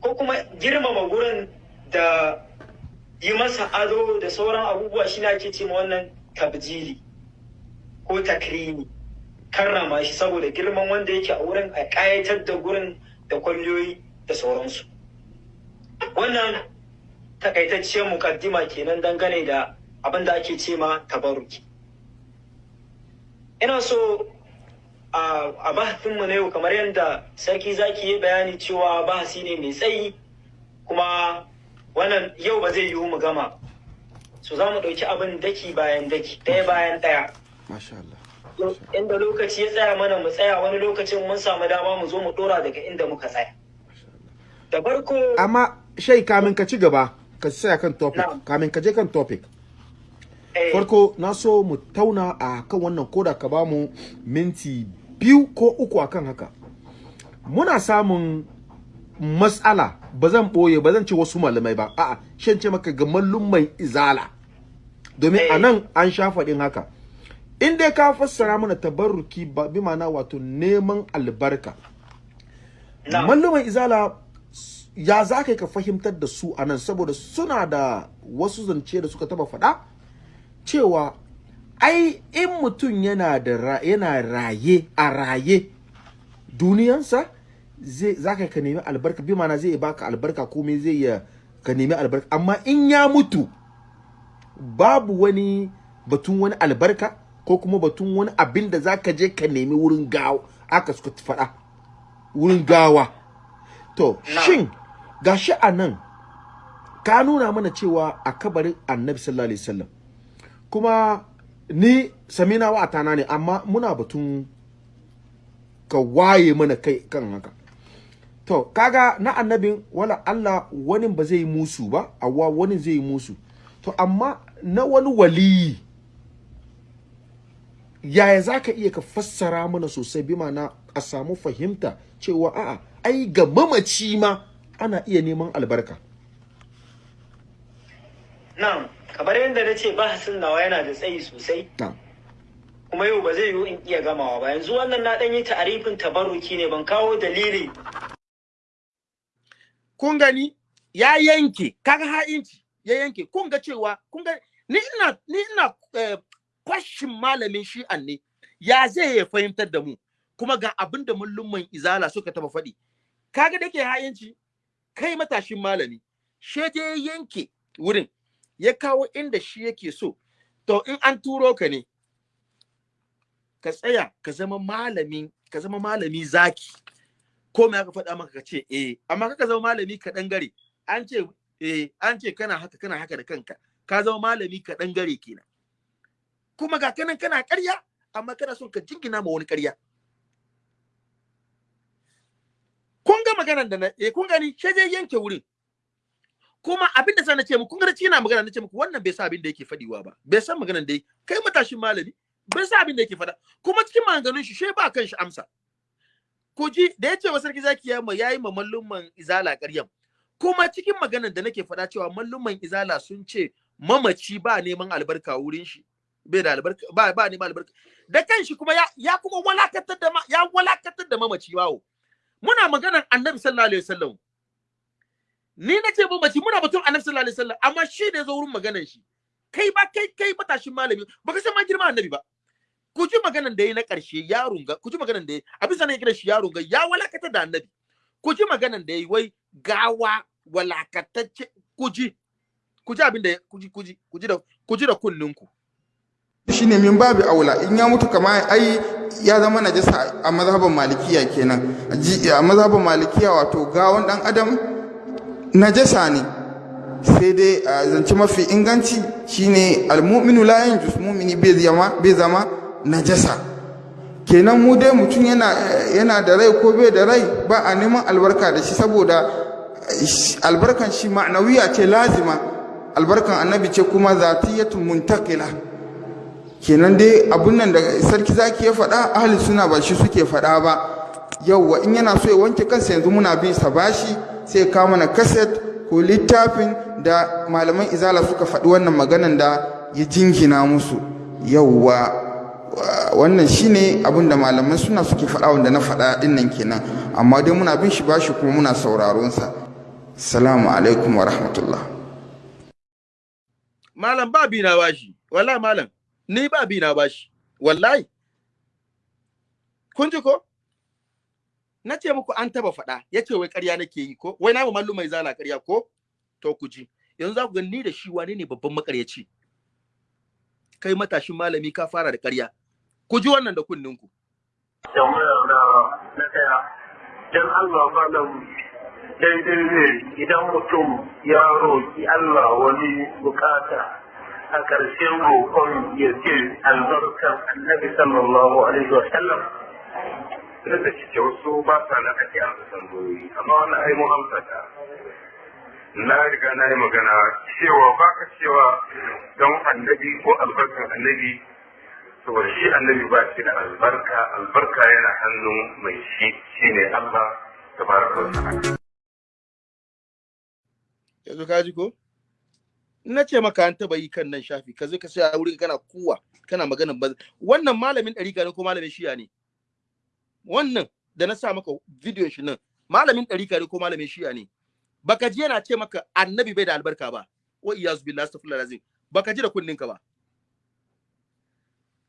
Ko kuma girmama gurin da yi masa ado da sauran abubuwa shi ne ake ce ma wannan tabjili ko takrimi karrama shi saboda girman wanda yake a wurin a ƙayatar da gurin da kwalliyoyi da sauransu. Wannan takaitacciyar mukaddima kenan dangane da abin da ake ce ma tabaruki ina so a a bahasinmu na yau kamar yadda sarki zaki yi bayani cewa bahasi ne mai tsayi kuma wannan yau ba zai yiwu mu gama. So za mu ɗauki abin daki bayan daki ɗaya bayan ɗaya. Masha Allah. Inda lokaci ya tsaya mana mu tsaya wani lokacin mun samu dama mu zo mu ɗora daga inda muka tsaya. Da farko amma shai kamin ka ci gaba ka tsaya kan topic. Kamin ka je kan topic. Eh, farko na so mu tauna a kan wannan koda ka ba mu minti biyu ko uku akan haka. Muna samun matsala ba zan ɓoye ba zan ce wasu malamai ba. A'a shan ce maka ga mai izala. Domin Eh. a nan an sha faɗin haka. In dai ka fassara mana tabarruki ba bi ma'ana wato neman albarka. Malluman izala ya za ka ka fahimtar da su a nan? Saboda suna da wasu zance da suka taba faɗa cewa ai in mutum yana da yana raye a raye duniyansa zai za ka ka nemi albarka. Bi mana zai baka albarka komai zai ya ka nemi albarka. Amma in ya mutu babu wani batun wani albarka ko kuma batun wani abin da za ka je ka nemi wurin gawa. Aka suka faɗa. Wurin gawa. To shin gashi a nan ka nuna mana cewa a kabarin annabi sallallahu alaihi wasallam kuma ni samina wa atana ne amma muna batun ka waye mana kai kan haka. To kaga na annabin wala Allah wani ba zai musu ba awa wani zai musu. To amma na wani waliyi yaya za ka iya ka fassara mana sosai? Bi mana a samu fahimta cewa a'a ai ga mamaci ma ana iya neman albarka. Na kamar yadda na ce bahasin nawa yana da tsayi sosai. Na kuma yau ba zai yiwu in iya gamawa ba. Yanzu wannan na ɗan yi ta'arifin tabarruki ne ban kawo dalili. Kun gani? Ya yanke. Kaga ha'inci ya yanke. Kun ga cewa kun ga ni ina ni ina eh, kwashin malamin shi'an ne. Ya zai ya fahimtar da mu? Kuma ga abin da mullumman izala suka taba faɗi. Kaga da ke ha'inci kai matashin malami she ya yanke wurin ya kawo inda shi yake so to in an turo ka ne ka tsaya ka zama malamin ka zama malami zaki. Ko me aka faɗa maka ka ce eh amma kaka zama malami ka gare an ce eh an ce kana haka kana haka da kanka. Ka zama malami ka gare kenan. Kuma ga kanan kana ƙarya amma kana son ka jingina ma wani ƙarya. Kun ga maganar da na eh kun gani sai dai yanke wurin. Kuma abin da sai na ce muku kun ga na magana na ce muku wannan bai sa abin da yake fadiwa ba. Bai san maganar da kai matashin malami bai sa abin da yake fada kuma cikin maganganun shi shi ba kan shi amsa. Ku ji da ya ce wa sarki zaki ya ya yi ma mallumman izala ƙaryan kuma cikin maganar da nake faɗa cewa mallumman izala sun ce mamaci ba neman albarka wurin shi bai da albarka ba ba neman albarka. Da kanshi kuma ya ya kuma walakatar da ya walakatar da mamaci bawo. Muna maganar annabi sallallahu alaihi wasallam. Ni na ce mamaci muna batun annabi sallallahu alaihi wasallam amma shi ne zo wurin maganar shi. Kai ba kai kai matashin malami baka san ma girma annabi ba. Ku ji maganan da ya na ƙarshe ya runga ku ji maganan da ya a bisa ne kira shi ya runga ya walakata da annabi. Ku ji maganan da ya wai gawa walakatacce ku ji ku ji abin da ku ji ku ji ku ji da ku ji da kunninku. Shine min babu aula. In ya mutu kama ai ya zama najasa a mazhaban malikiya kenan. A mazhaban malikiya wato gawon dan adam najasa ne. Sai dai a zance mafi inganci shine almu'minu la yanjus. Mu'mini bai zama bai zama najasa. Kenan mu dai mutum yana yana da rai ko bai da rai ba a neman albarka da shi saboda albarkan shi ma'anawiya ce lazima. Albarkan annabi ce kuma zatiyatun muntakila kenan dai abun nan da sarki zaki ya faɗa ahli suna ba shi suke faɗa ba. Yauwa in yana so ya wanke kansa yanzu muna bin sa bashi sai ya kawo mana kaset ko littafin da malaman izala suka faɗi wannan maganan da ya jingina musu. Yauwa wannan shine abin da malaman suna suke faɗa wanda na faɗa ɗin nan kenan. Amma dai muna bin shi bashi kuma muna sauraron sa. Salamu alaikum wa rahmatullah. Malam ba bi na bashi. Wallahi malam ni ba bi na bashi. Wallahi. Kun ji ko? Na ce muku an taba faɗa. Ya ce wai ƙarya nake yi ko? Wai na mallu mai zala ƙarya ko? To ku ji. Yanzu za ku ga ni da shi wane ne babban makaryaci kai matashin malami ka fara da ƙarya. Ku ji wannan da kunninku dan Allah daidai ne idan mutum ya roƙi Allah wani buƙata. A ƙarshen roƙon ya ce albarkar annabi sallallahu alaihi wa sallam. Da da cike wasu ba sa na ake amsa tambayoyi amma wannan ai mun na riga na yi magana cewa ba ka cewa don annabi ko albarkar annabi saboda shi annabi ba shi da albarka albarka yana hannun mai shi shine Allah wa yanzu ka ji ko? Na ce maka an taba yi kan nan shafi ka zo ka sai a wuri kana kuwa kana magana ba wannan malamin ɗarika ne ko malamin shiya ne? Wannan da na sa maka bidiyon shi nan malamin ɗarika ne ko malamin shiya ne? Baka ji yana ce maka annabi bai da albarka ba? Wa iyazu billahi astaghfirullah lazim baka ji da kunninka ba?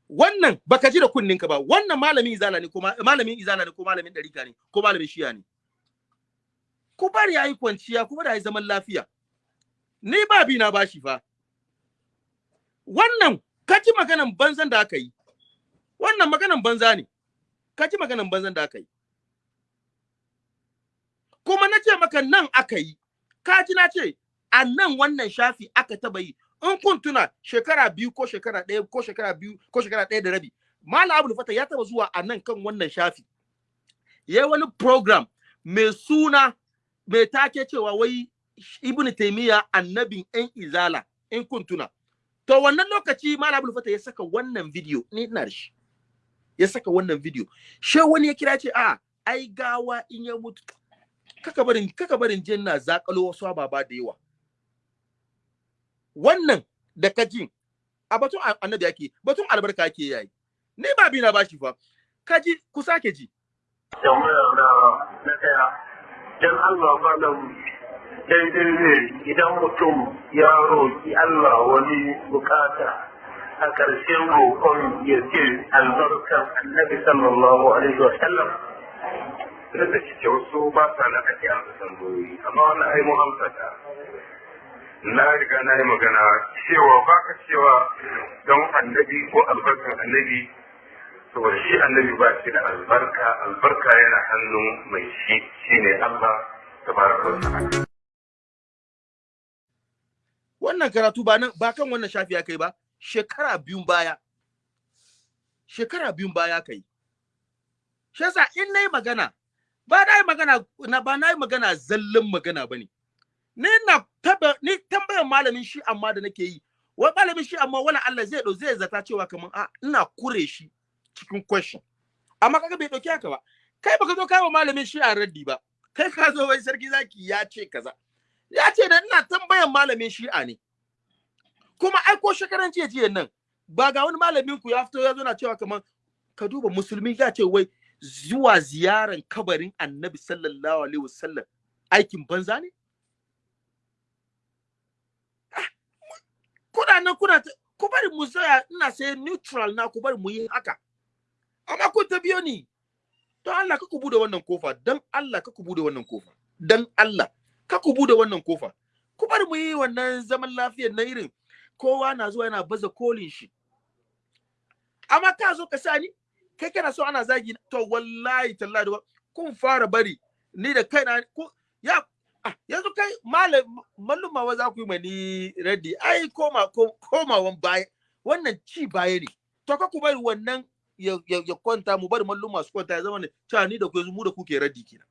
Wannan baka ji da kunninka ba? Wannan malamin izala ne ko malamin izala ne ko malamin ɗarika ne ko malamin shiya ne? Ku bari yayi kwanciya ku bari yayi zaman lafiya. Ni ba bi na bashi fa. Wannan kaji maganan banzan da aka yi. Wannan maganan banza ne. Kaji maganan banzan da aka yi. Kuma na ce maka nan aka yi. Kaji na ce a nan wannan shafi aka taba yi. In kun tuna shekara biyu ko shekara ɗaya ko shekara biyu ko shekara ɗaya da rabi Malam Abu Fata ya taba zuwa a nan kan wannan shafi. Ya yi wani program mai suna mai take cewa wai Ibn Taymiya annabin ‘yan izala in kun tuna. To wannan lokaci Malam Abdul Fatah ya saka wannan video ni ina da shi. Ya saka wannan video. She wani ya kira ce a ai gawa in ya mutu kaka barin kaka barin jin na zakalo wasu ababa da yawa. Wannan da kaji a batun annabi yake batun albarka yake yayi. Ni ba bi na bashi fa. Kaji ku sake ji. na ɗaya dan Allah malam daidai ne idan mutum ya roƙi Allah wani buƙata. A ƙarshen roƙon ya ce albarkar annabi sallallahu alaihi wa sallam. Da cike wasu ba sa na ake amsa tambayoyi. Amma wannan ai mun na riga na yi magana cewa ba ka cewa don annabi ko albarkar annabi saboda shi annabi ba shi da albarka. Albarka yana hannun mai shi shine Allah tabaraka wa ta'ala. Wannan karatu ba nan ba kan wannan shafi ya kai ba shekara biyun baya. Shekara biyun baya kai shi yasa in na yi magana ba na magana na ba na yi magana zallan magana ba ne ni na taba ni tambayar malamin shi amma da nake yi wai malamin shi amma wala Allah zai do zai zata cewa kaman a ina kure shi cikin question. Amma kaga bai ɗauki haka ba. Kai baka zo kai wa malamin shi a raddi ba. Kai ka zo wai sarki zaki ya ce kaza. Ya ce da ina tambayan malamin shi'a ne. Kuma ai ko shekaran jiya jiya nan ba ga wani malamin ku ya fito ya zo na cewa kaman ka duba musulmi ya ce wai zuwa ziyaran kabarin annabi sallallahu alaihi wasallam aikin banza ne? Kuna nan kuna ku bari mu tsaya ina sai neutral na ku bari mu yi haka. Amma kun ta biyo ni. Don Allah ka ku buɗe wannan ƙofa dan Allah ka ku buɗe wannan ƙofa dan Allah. Ka ku buɗe wannan ƙofa ku bar mu yi wannan zaman lafiyar na irin. Kowa na zuwa yana baza kolin shi. Amma ka zo ka sani kai kana so ana zagi to wallahi tallahi kun fara bari. Ni da kaina ko ya ah, yanzu kai malam malluma wa za ku yi mani ready ai koma komawan baya. Wannan ci baya ne. To ka ku bari wannan ya, kwanta. Mu bari malluma su kwanta ya zama ne. Cewa ni da ku yanzu mu da kuke raddi kenan.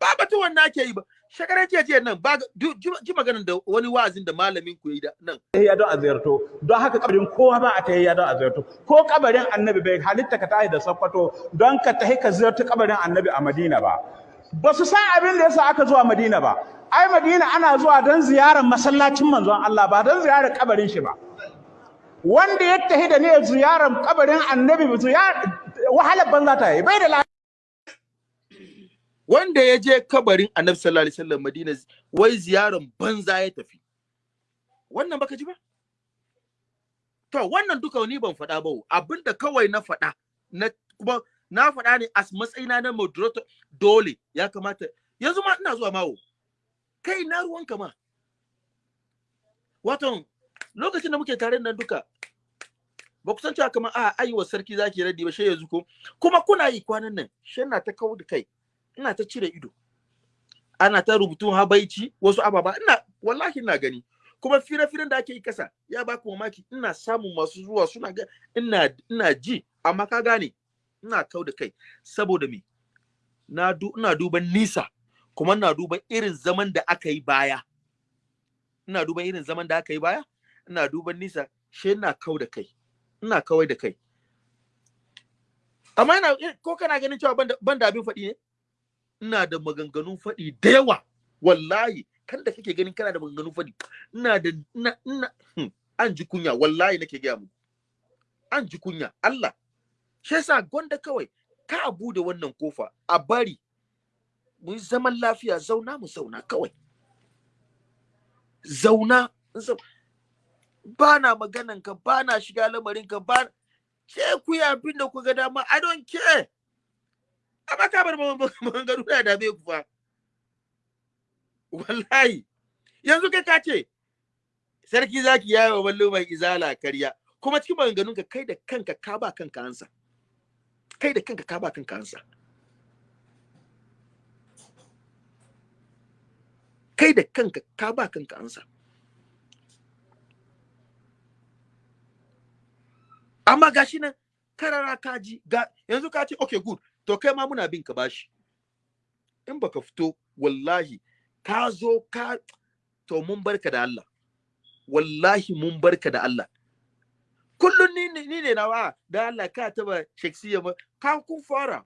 Ba batu wannan ake yi ba. Shekaran jiya jiya nan ba ji maganar da wani wa'azin da malamin ku yi da nan. Tahiyya don a ziyarto. Don haka kabarin kowa ba a tahiyya don a ziyarto. Ko kabarin annabi bai halitta ka tahi da sakkwato don ka tahi ka ziyarci kabarin annabi a madina ba. Ba su san abin da yasa aka zuwa madina ba. Ai madina ana zuwa don ziyarar masallacin manzon Allah ba don ziyarar kabarin shi ba. Wanda ya tahi da ne ziyarar kabarin annabi ba ziyar wahalar banza ta yi bai da wanda ya je kabarin annabi sallallahu alaihi wasallam madina wai ziyaran banza ya tafi. Wannan baka ji ba? To wannan duka ni ban faɗa ba. Abinda kawai na faɗa na kuma na faɗa ne as matsayina na moderator dole ya kamata. Yanzu ma ina zuwa mawo. Kai na ruwanka ma? Wato lokacin da muke tare nan duka ba ku san cewa kamar a ayi wa sarki zaki raddi ba shi yanzu ko? Kuma kuna yi kwanan nan shi na ta kawo da kai. Ina ta cire ido. Ana ta rubutun habaici wasu ababa. Ina wallahi ina gani. Kuma fire-firen da ake yi kasa ya ba ku mamaki. Ina samun masu zuwa suna ga ina ina ji. Amma ka gane ina kau da kai. Saboda me? Na du ina duban nisa. Kuma ina duban irin zaman da aka yi baya. Ina duban irin zaman da aka yi baya. Ina duban nisa. Shi ina kau da kai. Ina kawai da kai. Amma ina ko kana ganin cewa ban da- ban da abin faɗi ne? Ina da maganganun faɗi da yawa. Wallahi kan da kake ganin kana da maganganun faɗi ina da ina ina hmm, an ji kunya wallahi nake gaya muku. An ji kunya Allah. Shi yasa gwanda kawai ka a buɗe wannan ƙofa a bari. Mu yi zaman lafiya zauna mu zauna kawai. Zauna ba na maganan ka ba na shiga lamarin ka ba ke ku yi abin da ku ga dama I don't care. Amma ka bar maganganu da dame ku fa. Wallahi. Yanzu kai ka ce sarki zaki yayi wa ballo mai izala karya. Kuma cikin maganganun ka kai da kanka ka ba kanka ansa. Kai da kanka ka ba kanka ansa. Kai da kanka ka ba kanka ansa. Amma gashi nan karara ka ji ga yanzu ka ce okay good. To kai ma muna bin ka bashi. In baka fito wallahi ka zo ka to mun barka da Allah. Wallahi mun barka da Allah. Kullun ni ni ne na wa da Allah ka taba shaksiya ma ka kun fara.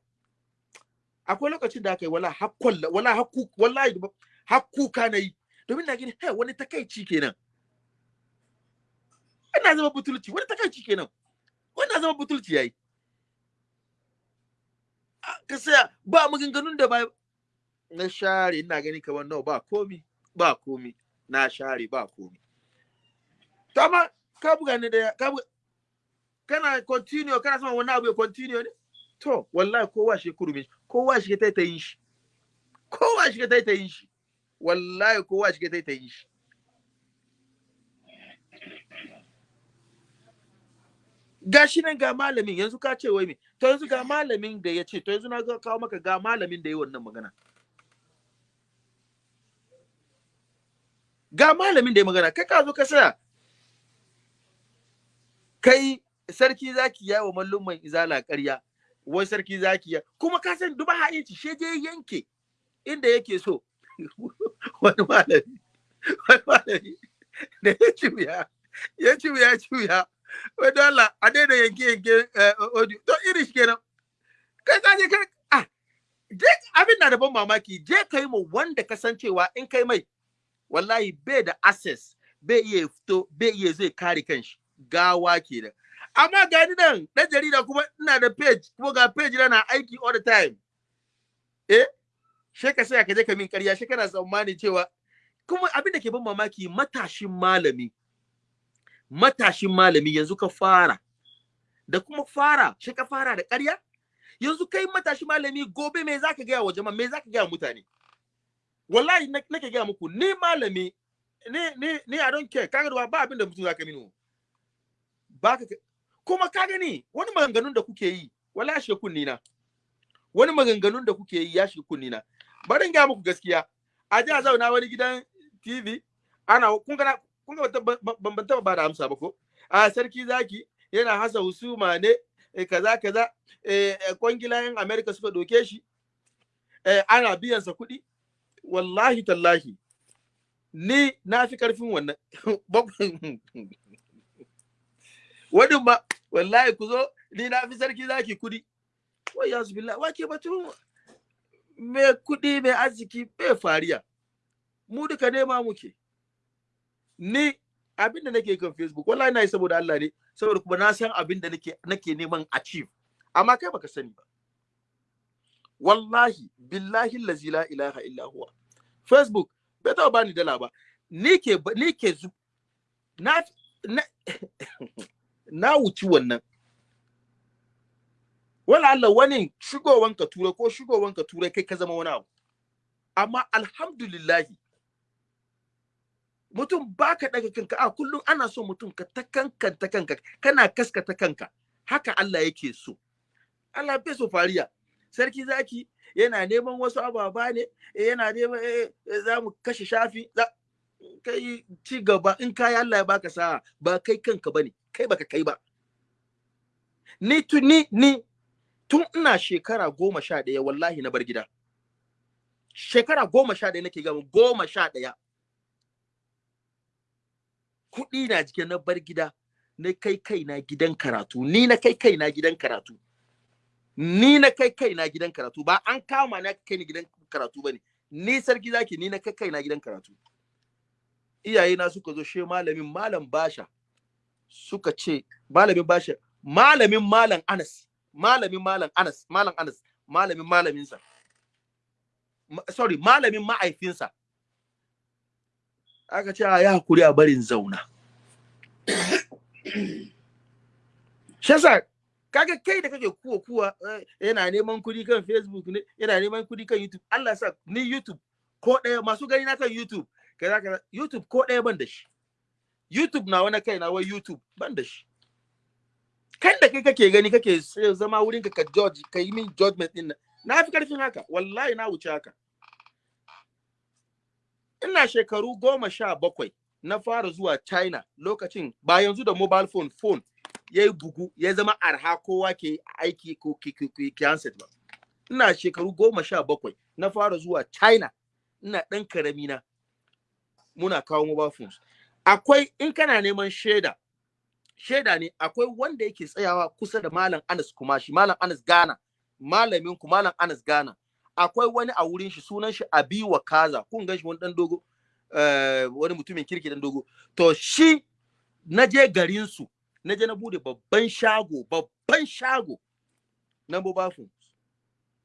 Akwai lokacin da aka yi wala hakkon wala hakku wallahi hakku ka na yi domin na gani hey wani takaici kenan. Ina zama butulci wani takaici kenan. Wannan zama butulci yayi. Ah, ka saya ba maganganun da ba na share ina gani kamar nawa ba komi ba komi. Na share ba komi. To amma ka buga ne da ka buga kana continue kana son wannan abu ya continue ne? To wallahi kowa shi kurmi kowa shi ta ta yin shi. Kowa shi ta ta yin shi. Wallahi kowa shi ta ta yin shi gashi nan ga malamin yanzu ka ce wai me? To yanzu ga malamin da ya ce to yanzu na kawo maka ga malamin da ya wannan magana. Ga malamin da ya magana kai ka zo ka saya kai sarki zaki ya wa mallumman izala ƙarya wai sarki zaki ya kuma ka san duba ha'inci she je yanke inda yake so. <laughs> Wani malami wani malami da ya ci wuya ya ci wuya ya ci wuya. Wai Allah a daina yanke yanke eh, audio. To iri shi kenan. Kai kai ah je abin na da ban mamaki. Je kai mu wanda ka san cewa in kai mai wallahi bai da access bai iya fito bai iya zai kare kanshi. Gawa kenan. Amma ga ni nan dan jarida kuma ina da page kuma ga page na aiki all the time. Eh she ka sai ka je ka min ƙarya she kana tsammani cewa kuma abin da ke ban mamaki matashin malami. Matashin malami yanzu ka fara. Da kuma fara shi ka fara da ƙarya? Yanzu kai matashi malami gobe me zaka gaya wa jama'a? Me zaka gaya mutane? Wallahi na- nake gaya muku ni malami ni ni ni I don't care. Kaga ba abin da mutum zaka mini. Ba ka kuma ka gani wani maganganun da kuke yi wallahi shi kunni na wani maganganun da kuke yi ya shi kunni na bari in gaya muku gaskiya. A ji zauna wani gidan TV ana kun ga kun ga ban taba ba da amsa ba ko? A sarki zaki yana hasa husuma ne eh, kaza kaza eh, eh, kwangilayen America suka doke shi ana biyansa kuɗi. Wallahi tallahi ni na fi ƙarfin wannan. <laughs> Wani ma wallahi ku zo ni na fi sarki zaki kuɗi. Wai ya su billah wake batun mai kuɗi mai arziki bai fariya. Mu duka nema muke. Ni abin da nake kan facebook wallahi na yi saboda Allah ne saboda kuma na san abin da nake nake neman achieve. Amma kai baka sani ba. Wallahi billahi allazi la ilaha illa huwa. Facebook bai taɓa bani dala ba. Ni ke ni ke zu na na, <laughs> na wuci wannan. Wala Allah wani shigowanka turai ko shigowanka turai kai ka zama wani abu. Amma alhamdulillahi mutum baka daga kanka a kullum ana so mutum ka ta kankanta kanka kana kaskata kanka. Haka Allah yake so. Allah bai so fariya. Sarki zaki yana neman wasu ababa ne yana neman za mu kashe shafi kai ci gaba in kai Allah ya baka sa'a ba kai kanka ba ne kai baka kai ba. Ni tu ni ni tun ina shekara goma sha ɗaya wallahi na bar gida. Shekara goma sha ɗaya nake gama goma sha ɗaya. Kuɗi na jikin na bar gida na kai kaina gidan karatu. Ni na kai kaina gidan karatu. Ni na kai kaina gidan karatu. Ba an kama na kai ni gidan karatu ba ne ni sarki zaki ni na kai kaina gidan karatu. Iyaye na suka zo she malamin malam basha suka ce malamin basha malamin malam Anas malamin malam Anas malam Anas malamin malaminsa. Sorry malamin ma'aifinsa. Aka ce ya haƙuri a barin zauna. Shasa kaga kai da kake kuwa kuwa yana neman kuɗi kan facebook ne yana neman kuɗi kan youtube. Allah sa ni youtube ko ɗaya masu gani na kan youtube kaza kaza youtube ko ɗaya ban da shi. Youtube na wani kai na wai youtube ban da shi. Kan da kai kake gani kake zama wurin ka ka judge ka yi min judgment din na fi ƙarfin haka wallahi na wuce haka. Ina shekaru goma sha bakwai na fara zuwa china lokacin ba yanzu da mobile phone phone ya yi bugu ya zama arha kowa ke aiki ko ke handset ba. Ina shekaru goma sha bakwai na fara zuwa china. Ina ɗan ƙarami na. Muna kawo mobile phones. Akwai in kana neman shaida shaida ne akwai wanda yake tsayawa kusa da malam anas kumashi malam anas ghana malamin ku malam anas ghana. Akwai wani a wurin shi sunan shi abiwa kaza kun gan shi wani dan dogo wani mutumin kirki dan dogo. To shi na je garin su na je na buɗe babban shago babban shago na mobile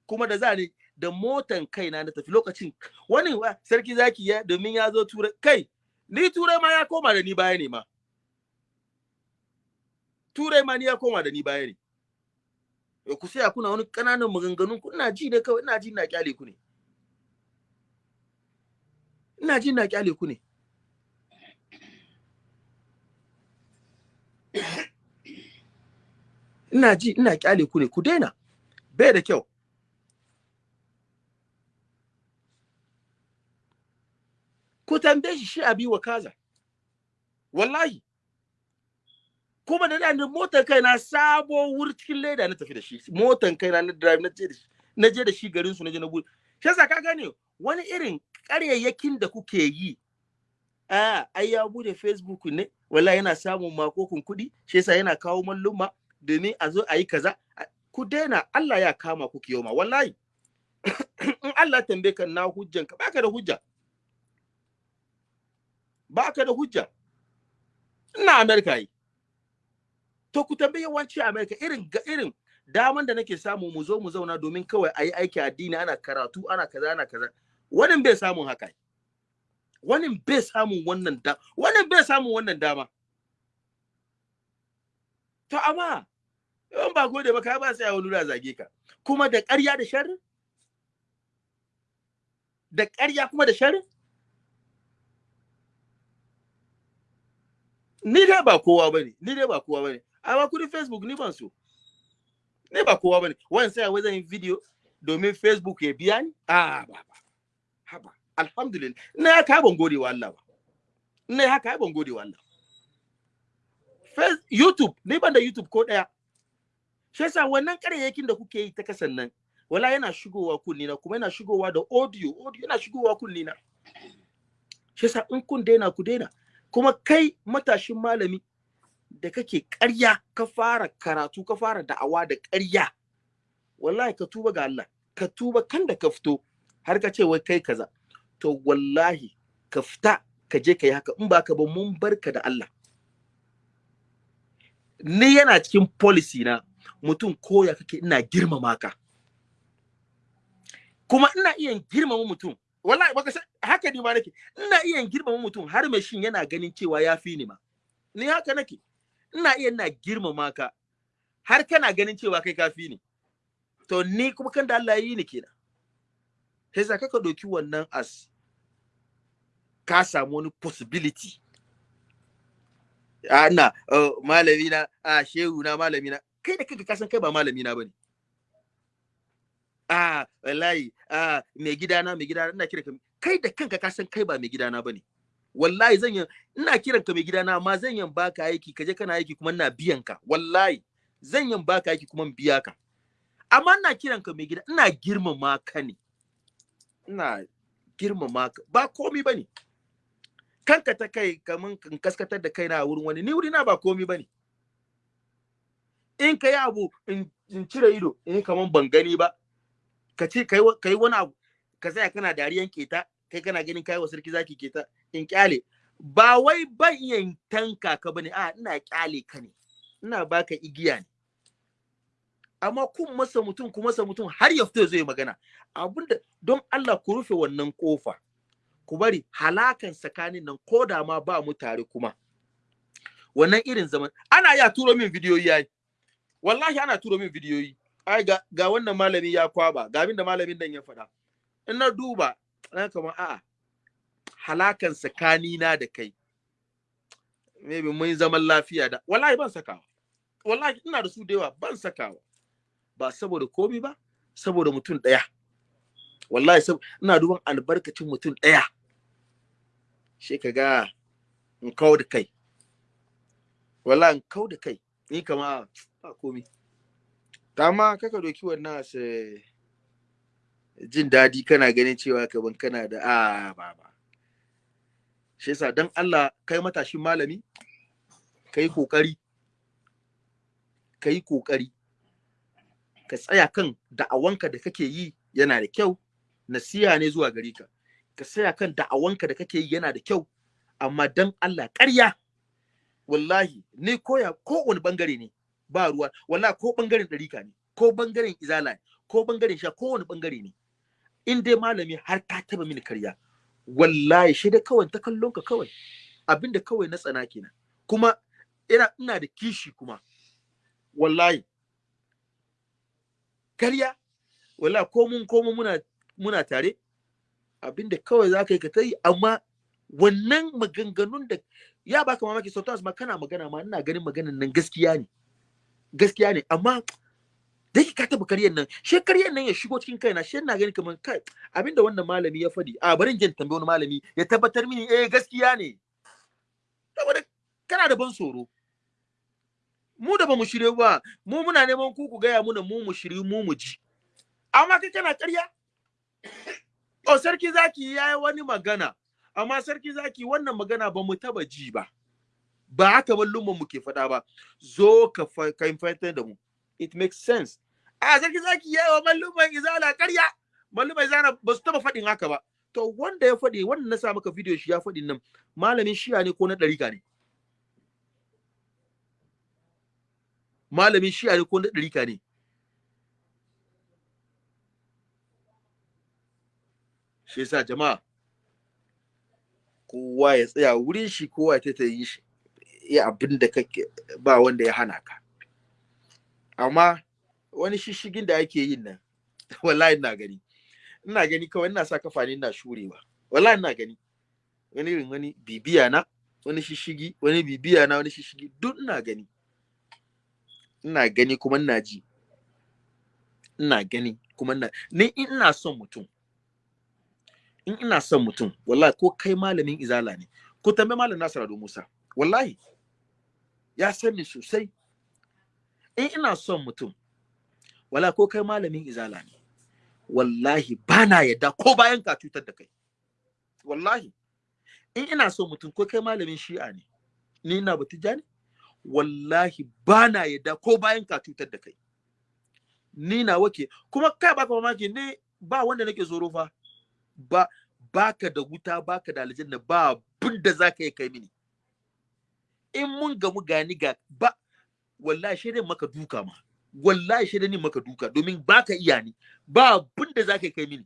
kuma da za ni da motan kaina na tafi lokacin wani sarki zaki ya domin ya zo turai kai ni turai ma ya koma da ni baya ne ma. Turai ma ni ya koma da ni baya ne. Ku sai kuna wani ƙananan maganganun ku. Ina ji ne kawai ina ji ina ƙyale ku ne. Ina ji ina ƙyale ku ne. Ina ji ina ƙyale ku ne. Ku daina. Bai da kyau. Ku tambaye shi shi abi wa kaza. Wallahi. Kuma da da motar kai na sabo wuri cikin leda na tafi da shi. Motar kai na drive na je da shi na je da shi garin su na je na buɗe shi yasa ka gane wani irin ƙaryayyakin da kuke yi a ai ya buɗe facebook ne? Wallahi yana samun makokun kuɗi shi yasa yana kawo malluma domin a zo a yi kaza. Ku daina Allah ya kama ku kiyoma wallahi <coughs> in Allah tambaye ka na hujjan ka baka da hujja. Baka da hujja. Ina America yi to ku tambaye yawanci America irin ga irin daman da nake samu mu zo mu zauna domin kawai a yi aiki addini ana karatu ana kaza ana kaza. Wani bai samun haka wani bai samun wannan da wani bai samun wannan dama. To amma yawan ba gode ba ka ba sai wani da zage ka. Kuma da ƙarya da sharri? Da ƙarya kuma da sharri? Ni dai ba kowa ba ne ni dai ba kowa ba ne. Amma kuɗin facebook ni ban so. Ni ba kowa ba ne. Wani sai wai zan yi video domin facebook ya biya ni? A ba ba. Haba alhamdulillah. Ina haka ban gode wa Allah ba. Ina haka ban gode wa Allah YouTube ni ban da YouTube ko ɗaya shi yasa wannan ƙaryakin da kuke yi ta kasan nan wala yana shigowa kunni na kuma yana shigowa da audio. Audio yana shigowa kunni na shi yasa in kun daina ku daina. Kuma kai matashin malami da kake ƙarya ka fara karatu ka fara da'awa da ƙarya. Wallahi ka tuba ga Allah ka tuba kan da ka fito har ka ce wai kai kaza. To wallahi ka fita ka je ka yi haka in ba ka ba mun barka da Allah. Ni yana cikin policy na mutum koya kake ina girmama ka. Kuma ina iya girmama mutum wallahi baka haka ni ma nake ina iya girmama mutum har mai shin yana ganin cewa ya fi ni ma. Ni haka nake. Ina iya ina girmama ka. Har kana ganin cewa kai kafi ni. To ni kuma kan da Allah yi ni kenan. Sai za ka ɗauki wannan as ka samu wani possibility. Ana uh, malami na a shehu na malami na kai da kanka ka san kai ba malami na ba ne a wallahi a mai gidana mai gidana ina kiran ka. Kai da kanka ka san kai ba mai gidana ba ne wallahi zan yi ina kiran ka mai gidana amma zan yi baka aiki kaje kana aiki kuma ina biyan ka. Wallahi zan yi baka aiki kuma biya ka. Amma ina kiran ka mai gida ina girmama ka ne. Ina girmama ka ba komi ba ne kanka ta kai kaman in kaskatar da kaina a wurin wani ni wuri na ba komi ba ne in ka yi abu in cire ido in kaman ban gani ba. Ka ce kai wani abu ka tsaya kana dariyan keta kai kana ganin kai wa sarki zaki keta in ƙyale ba wai ban iya tanka ka ba ne a ina ƙyale ka ne. Ina baka igiya ne. Amma kun masa mutum ku masa mutum har ya fito zai magana. Abinda don Allah ku rufe wannan ƙofa ku bari halakan tsakanin nan ko da ma ba mu tare kuma. Wannan irin zaman ana ya turo min bidiyoyi yayi wallahi ana turo min bidiyoyi. Ai ga, ga wannan malami ya kwaba ga abin da malamin nan ya faɗa. In na duba na kamar a'a halakan tsakanina da kai maybe mun zaman lafiya da wallahi ban sakawa. Wallahi ina da su da yawa ban sakawa. Ba saboda komi ba saboda mutum ɗaya. Wallahi sab ina duban albarkacin mutum ɗaya. Shi ka ga in kawo da kai. Wallahi in kawo da kai. Ni kama ba komi. Ta ma kaka doki wannan su jin daɗi kana ganin cewa kaban kana da a ba ba. Shi yasa dan Allah kai matashin malami kai ƙoƙari kai ƙoƙari ka tsaya kan da'awanka da kake yi yana da kyau. Nasiha ne zuwa gare ka. Ka tsaya kan da'awanka da kake yi yana da kyau. Amma dan Allah ƙarya wallahi ni koya ko wani ɓangare ne ba ruwa. Wallahi ko ɓangaren ɗarika ne ko ɓangaren izala ne ko ɓangaren sha ko wani ɓangare ne. In dai malami har ka taba mini karya wallahi shi da kawai ta kallon ka kawai. Abinda kawai na tsana kenan. Kuma ina ina da kishi kuma. Wallahi. Karya? Wallahi ko mun ko mun muna muna tare abin da kawai za ka yi ka ta yi. Amma wannan maganganun da ya baka mamaki sometimes ma kana magana ma ina ganin maganan nan gaskiya ne. Gaskiya ne. Amma da ka taba karyan nan. She karyan nan ya shigo cikin kaina she ina ganin kamar kai abin da wannan malami ya faɗi. A barin jin tambayi wani malami ya tabbatar mini eh gaskiya ne. Saboda kana da ban tsoro. Mu da ba mu shirye ba mu muna neman ku ku gaya muna mu mu shirye mu mu ji. Amma kai kana ƙarya o sarki zaki yayi wani magana. Amma sarki zaki wannan magana ba mu taba ji ba. Ba haka mallumman mu ke faɗa ba. Zo ka fahimtar da mu. It makes sense. A sarki zaki yayi wa mallumman izala ƙarya. Mallumman izala ba su taba faɗin haka ba. To wanda ya faɗi wanda na sa maka video shi ya faɗin nan malamin shiya ne ko na ɗarika ne? Malamin shiya ne ko na ɗarika ne? Shi yasa jama'a kowa ya tsaya wurin shi kowa ya ta yi shi ya abin da kake ba wanda ya hana ka. Amma wani shishigin da ake yin nan <laughs> wallahi ina gani. Ina gani kawai ina sa kafa ne ina shurewa. Wallahi ina gani. Wani irin wani bibiya na wani shishigi wani bibiya na wani shishigi duk ina gani. Ina gani kuma ina ji. Ina gani kuma ina ni ina son mutum in ina son mutum wallahi ko kai malamin izala ne ko tambaye malam Nasir Ado Musa wallahi ya san ni sosai. In ina son mutum wallahi ko kai malamin izala ne wallahi bana yadda ko bayan ka cutar da kai. Wallahi. In ina so mutum ko kai malamin shi'a ne ni ina batija ne wallahi bana yadda ko bayan ka cutar da kai. Ni na wake kuma kai baka mamaki ne ba wanda nake tsoro fa. Ba baka da wuta baka da aljanna ba abin da zaka yi kai mini. In mun gamu gani ga ba wallahi shi maka duka ma. Wallahi shi ni maka duka domin baka iya ni. Ba abin da zaka kai mini.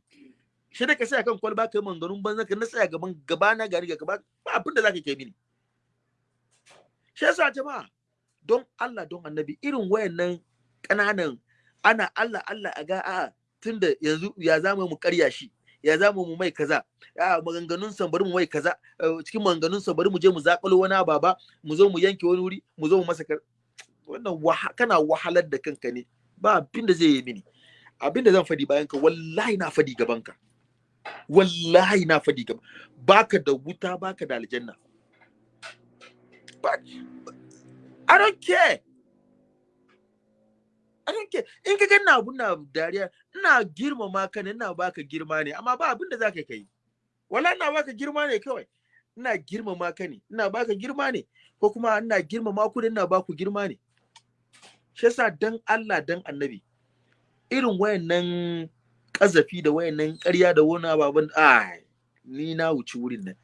Shi da ka sai kan kwalba kai manganun banza ka na tsaya gaban gaba na gari ga gaba ba abin da zaka kai mini. Shi yasa jama'a don Allah don annabi irin wayannan ƙananan ana Allah Allah a ga a tunda yanzu ya zama mu karya shi ya zama mu mai kaza. A maganganun sa bari mu mai kaza. Cikin maganganun sa bari mu je mu zakalo wani baba mu zo mu yanke wani wuri mu zo mu masa wannan kana wahalar da kanka ne ba abin da zai yi mini abin da zan faɗi bayan ka wallahi na faɗi gaban ka wallahi na faɗi gaban baka da wuta baka da aljanna I don't care I don't care. In ka ganna abun na dariya, ina girmama ka ne, ina baka girma ne, amma ba abin da za ka kai. Wala ina baka girma ne kawai. Ina girmama ka ne, ina baka girma ne, ko kuma ina girmama ku ne, ina baku girma ne. Shi yasa dan Allah dan Annabi. Irin wayannan kazafi da wayannan ƙarya da wani ababen ai ni na wuce wurin nan.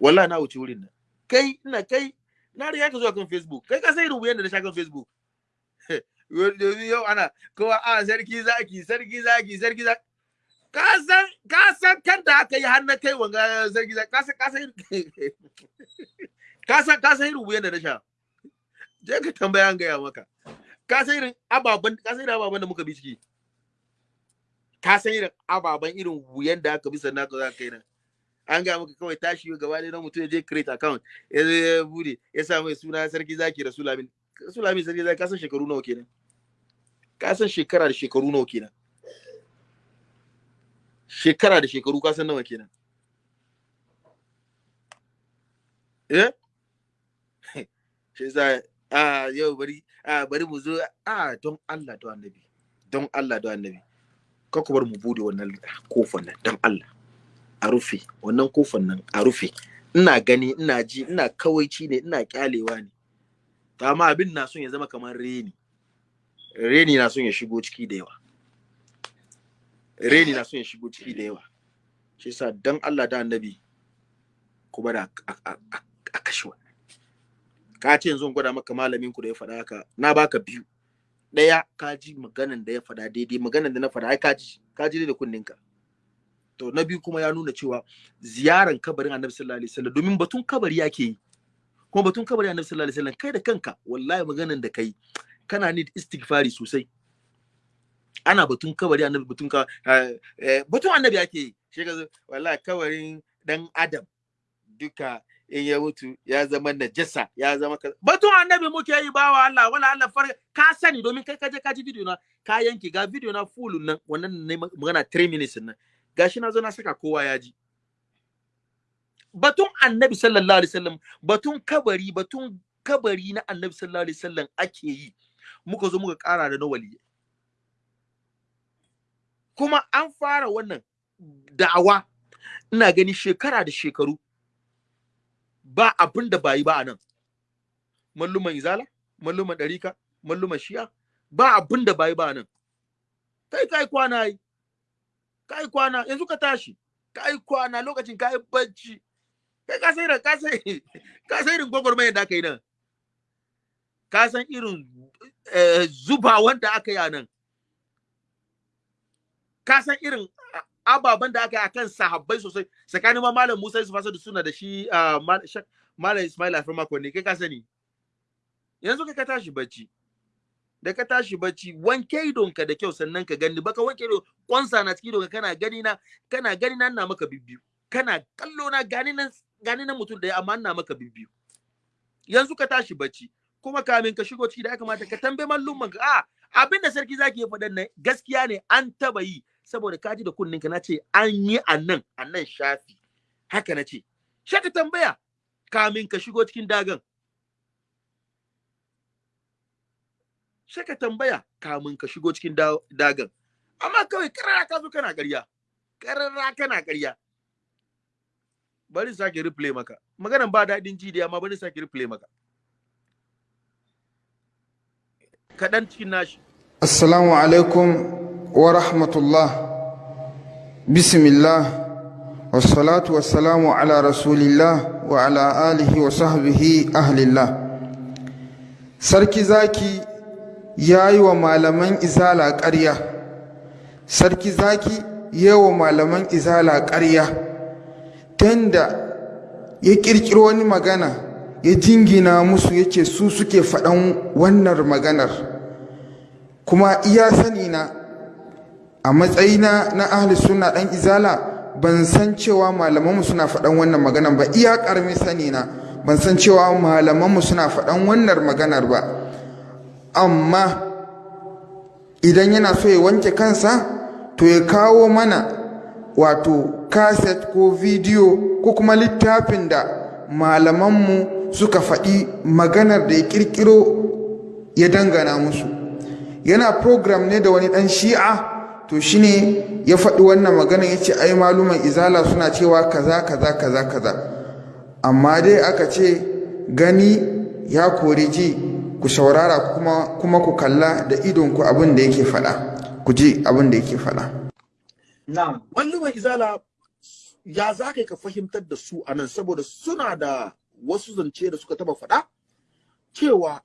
Wallahi na wuce wurin nan. Kai ina kai na riga ka zuwa kan Facebook. Kai ka san irin wuyan da na sha kan Facebook. <laughs> domin yau ana kowa a sarki zaki sarki zaki sarki zaki ka san ka san kan da aka yi har kai wanga sarki zaki ka san ka san <laughs> ka san ka san wuyan da na sha je ka tambaya an gaya maka ka san irin ababen ka san irin ababen da muka bi ciki? Ka san irin ababen irin wuyan da aka bi sannan ka za ka nan? An gaya maka kawai tashi gaba ɗaya na mutum ya je create account ya ya buɗe ya sa mai suna sarki zaki rasulamin rasulamin sarki zaki ka san shekaru nawa kenan? Ka san shekara da shekaru nawa kenan? Shekara da shekaru ka san nawa kenan? Eh? <laughs> Shi a yau bari a bari mu zo. A don Allah don annabi don Allah don annabi ka ku bar mu buɗe wannan ƙofar nan don Allah a rufe wannan ƙofar nan a rufe. Ina gani ina ji ina kawaici ne ina kyalewa ne. To amma abin na son ya zama kamar reni. Reni na son ya shigo ciki da yawa. Reni na son ya shigo ciki da yawa. Shi yasa dan Allah da annabi kuma da a kashe wannan. Ka ce yanzu gwada maka malamin ku da ya faɗa haka na baka biyu. Ɗaya ka ji maganan da ya faɗa daidai maganan da na faɗa ai ka ji ka ji da kunninka. To na biyu kuma ya nuna cewa ziyaran kabarin annabi sallallahu alaihi wasallam domin batun kabari yake yi. Kuma batun kabari annabi sallallahu alaihi wasallam kai da kanka wallahi maganan da kai kana need istighfari sosai. Ana batun kabari annabi batun ka batun annabi ake yi. Shi wallahi kabarin dan adam duka in ya mutu ya zama najasa ya zama kaza. Batun annabi muke yi bawa Allah wala Allah far ka sani domin kai kaje ka ji video na ka yanke ga video na full nan wannan ne magana 3 minutes nan. Gashi na zo na saka kowa ya ji. Batun annabi sallallahu alaihi wasallam batun kabari batun kabari na annabi sallallahu alaihi wasallam ake yi. Muka zo muka kara da na waliyyi kuma an fara wannan da'awa. Ina gani shekara da shekaru ba abin da bayi ba a nan. Malluman izala malluman ɗarika malluman shi'a ba abin da bayi ba a nan. Kai kai kwana yi kai kwana yanzu ka tashi. Kai kwana lokacin kai bacci. Kai ka sai ka sai <laughs> ka sai irin gwagwarmayar da aka yi nan. Ka san irin zuba wanda aka yi a nan. Ka san irin ababen da aka yi akan sahabbai sosai. Tsakanin ma malam Musa Yusuf Asadu suna da shi malam Ismail Afir mako ne kai ka sani. Yanzu kai ka tashi bacci. Da ka tashi bacci wanke idonka da kyau sannan ka gani. Baka wanke idon kwansa na cikin idonka kana gani na kana gani na ina maka bibbiyu. Kana kallo na gani nan gani na mutum da amma ina maka bibbiyu. Yanzu ka tashi bacci. Kuma kamin ka shigo ciki da ya kamata ka tambaye mallumman ka a abin da sarki zaki ya faɗan nan gaskiya ne an taba yi. Saboda kaji da kunnin ka nace an yi a nan a nan shafi. Haka na ce. Shi ka tambaya kamin ka shigo cikin dagan. Shi ka tambaya kamin ka shigo cikin dagan. Amma kawai karara ka zo kana ƙarya. Karara kana ƙarya. Bari sake replay maka. Maganan ba daɗin ji da amma bari sake replay maka. Kaɗan cikin nashi. Assalamu alaikum. Wa rahmatullah. Bismillah. Wassalatu wassalamu ala rasulillah wa ala alihi wa sahbihi ahlillah. Sarki zaki ya yi wa malaman izala ƙarya. Sarki zaki ya yi wa malaman izala ƙarya. Tanda ya ƙirƙiro wani magana ya jingina musu yake su suke faɗan wannan maganar. kuma iya sani na a matsayina na ahli suna dan izala ban san cewa malamanmu suna faɗan wannan maganar ba. Iya ƙarmi sani na ban san cewa malamanmu suna faɗan wannan maganar ba. Amma idan yana so ya wanke kansa to ya kawo mana wato kaset ko bidiyo ko kuma littafin da malamanmu suka faɗi maganar da ya ƙirƙiro ya dangana musu. Yana program ne da wani dan shi'a to shine ya faɗi wannan magana ya ce ai maluman izala suna cewa kaza kaza kaza kaza. Amma dai aka ce gani ya kori ji ku saurara kuma, kuma ku kalla da idonku abin da yake faɗa. Ku ji abin da yake faɗa. Na'am. Malluman izala ya za ka fahimtar da su a nan? Saboda suna da wasu zance da suka taba faɗa cewa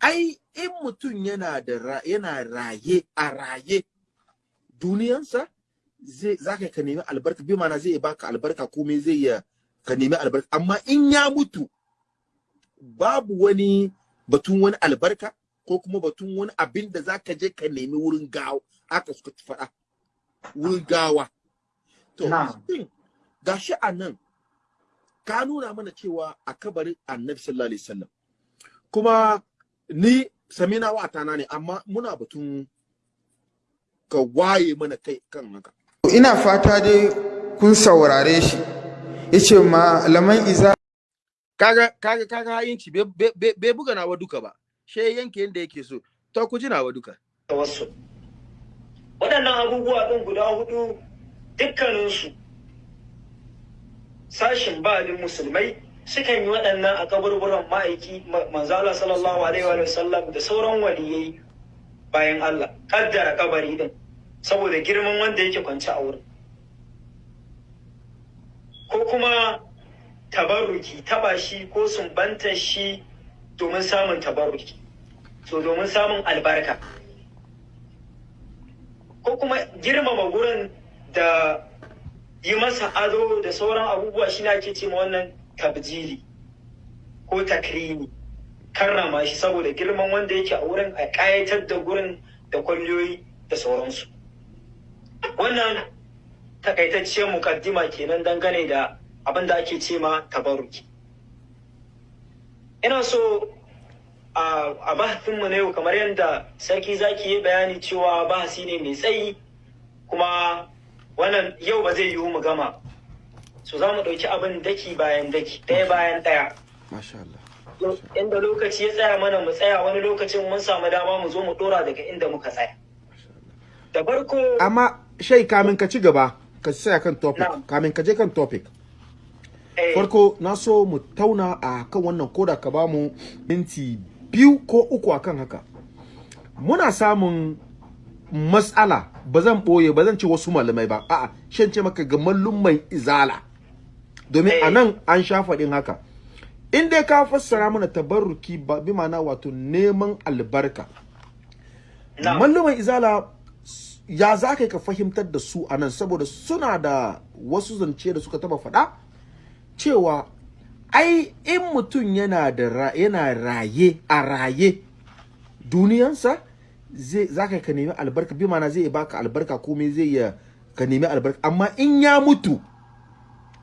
ai in mutum yana da yana raye a raye duniyansa zai zaka ka nemi albarka. Bi mana zai baka albarka komai zai ya ka nemi albarka. Amma in ya mutu babu wani batun wani albarka ko kuma batun wani abin da zaka je ka nemi wurin gawa. Aka suka faɗa. Wurin gawa. To gashi a nan ka nuna mana cewa a kabarin annabi sallallahu alaihi wasallam. Kuma ni samina wa tana ne amma muna batun ka waye mana kai kan haka. Ina fata dai kun saurare shi. Ya ce malaman izala kaga kaga kaga hayinci bai buga nawa duka ba. She yanke yanda yake so. To ku ji nawa duka. Tawassul waɗannan abubuwa ɗin guda huɗu dukkaninsu sashin ba'adin musulmai sukan yi waɗannan a kaburburan ma'aiki ma- manzala sallallahu alaihi wa sallam da sauran waliyai bayan Allah kaddara kabari din saboda girman wanda yake kwance a wurin. Ko kuma tabarruki taba shi ko sumbantar shi domin samun tabarruki. So domin samun albarka. Ko kuma girmama gurin da yi masa ado da sauran abubuwa shi ake ce ma wannan tabjili ko takrimi. Karrama shi saboda girman wanda yake a wurin a ƙayatar da gurin da kwalliyoyi da sauransu. Wannan takaitacciyar mukaddima kenan dangane da abin da ake ce ma tabaruki ina so a bahasinmu na yau kamar yadda sarki zaki yi bayani cewa bahasi ne mai tsayi kuma wannan yau ba zai yiwu mu gama. So za mu ɗauki abin daki bayan daki ɗaya bayan ɗaya. Inda lokaci ya tsaya mana mu tsaya wani lokacin mun samu dama mu zo mu ɗora daga inda muka tsaya. Da farko amma shai kamin ka ci gaba ka tsaya kan topic. Kamin ka je kan topic. Eh, farko na so mu tauna a kan wannan koda ka ba mu minti biyu ko uku akan haka. Muna samun matsala ba zan ɓoye ba zan ce wasu malamai ba. A'a shan ce maka ga mai izala. Domin Eh. a nan an sha faɗin haka. In dai ka fassara mana tabarruki ba bi ma'ana wato neman albarka. Malluman izala ya za ka ka fahimtar da su a nan saboda suna da wasu zance da suka taba faɗa cewa ai in mutum yana da yana raye a raye duniyansa zai za ka ka nemi albarka. Bi mana zai baka albarka komai zai ya ka nemi albarka. Amma in ya mutu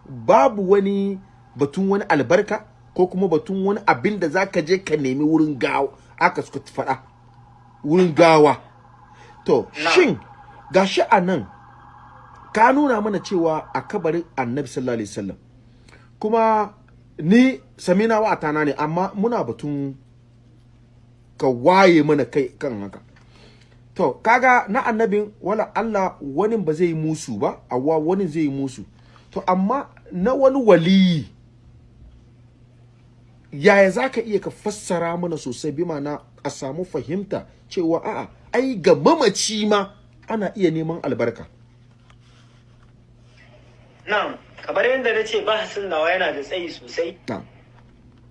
babu wani batun wani albarka ko kuma batun wani abin da za ka je ka nemi wurin gawa aka suka faɗa. Wurin gawa. To shin gashi a nan ka nuna mana cewa a kabarin annabi sallallahu alaihi wasallam kuma ni samina wa atana ne amma muna batun ka waye mana kai kan haka. To kaga na annabin wala Allah wani ba zai musu ba awwa wani zai musu. To amma na wani waliyi yaya za ka iya ka fassara mana sosai? Bi mana a samu fahimta cewa a'a ai ga mamaci ma ana iya neman albarka. Na'am kamar yadda na ce bahasin nawa yana da tsayi sosai.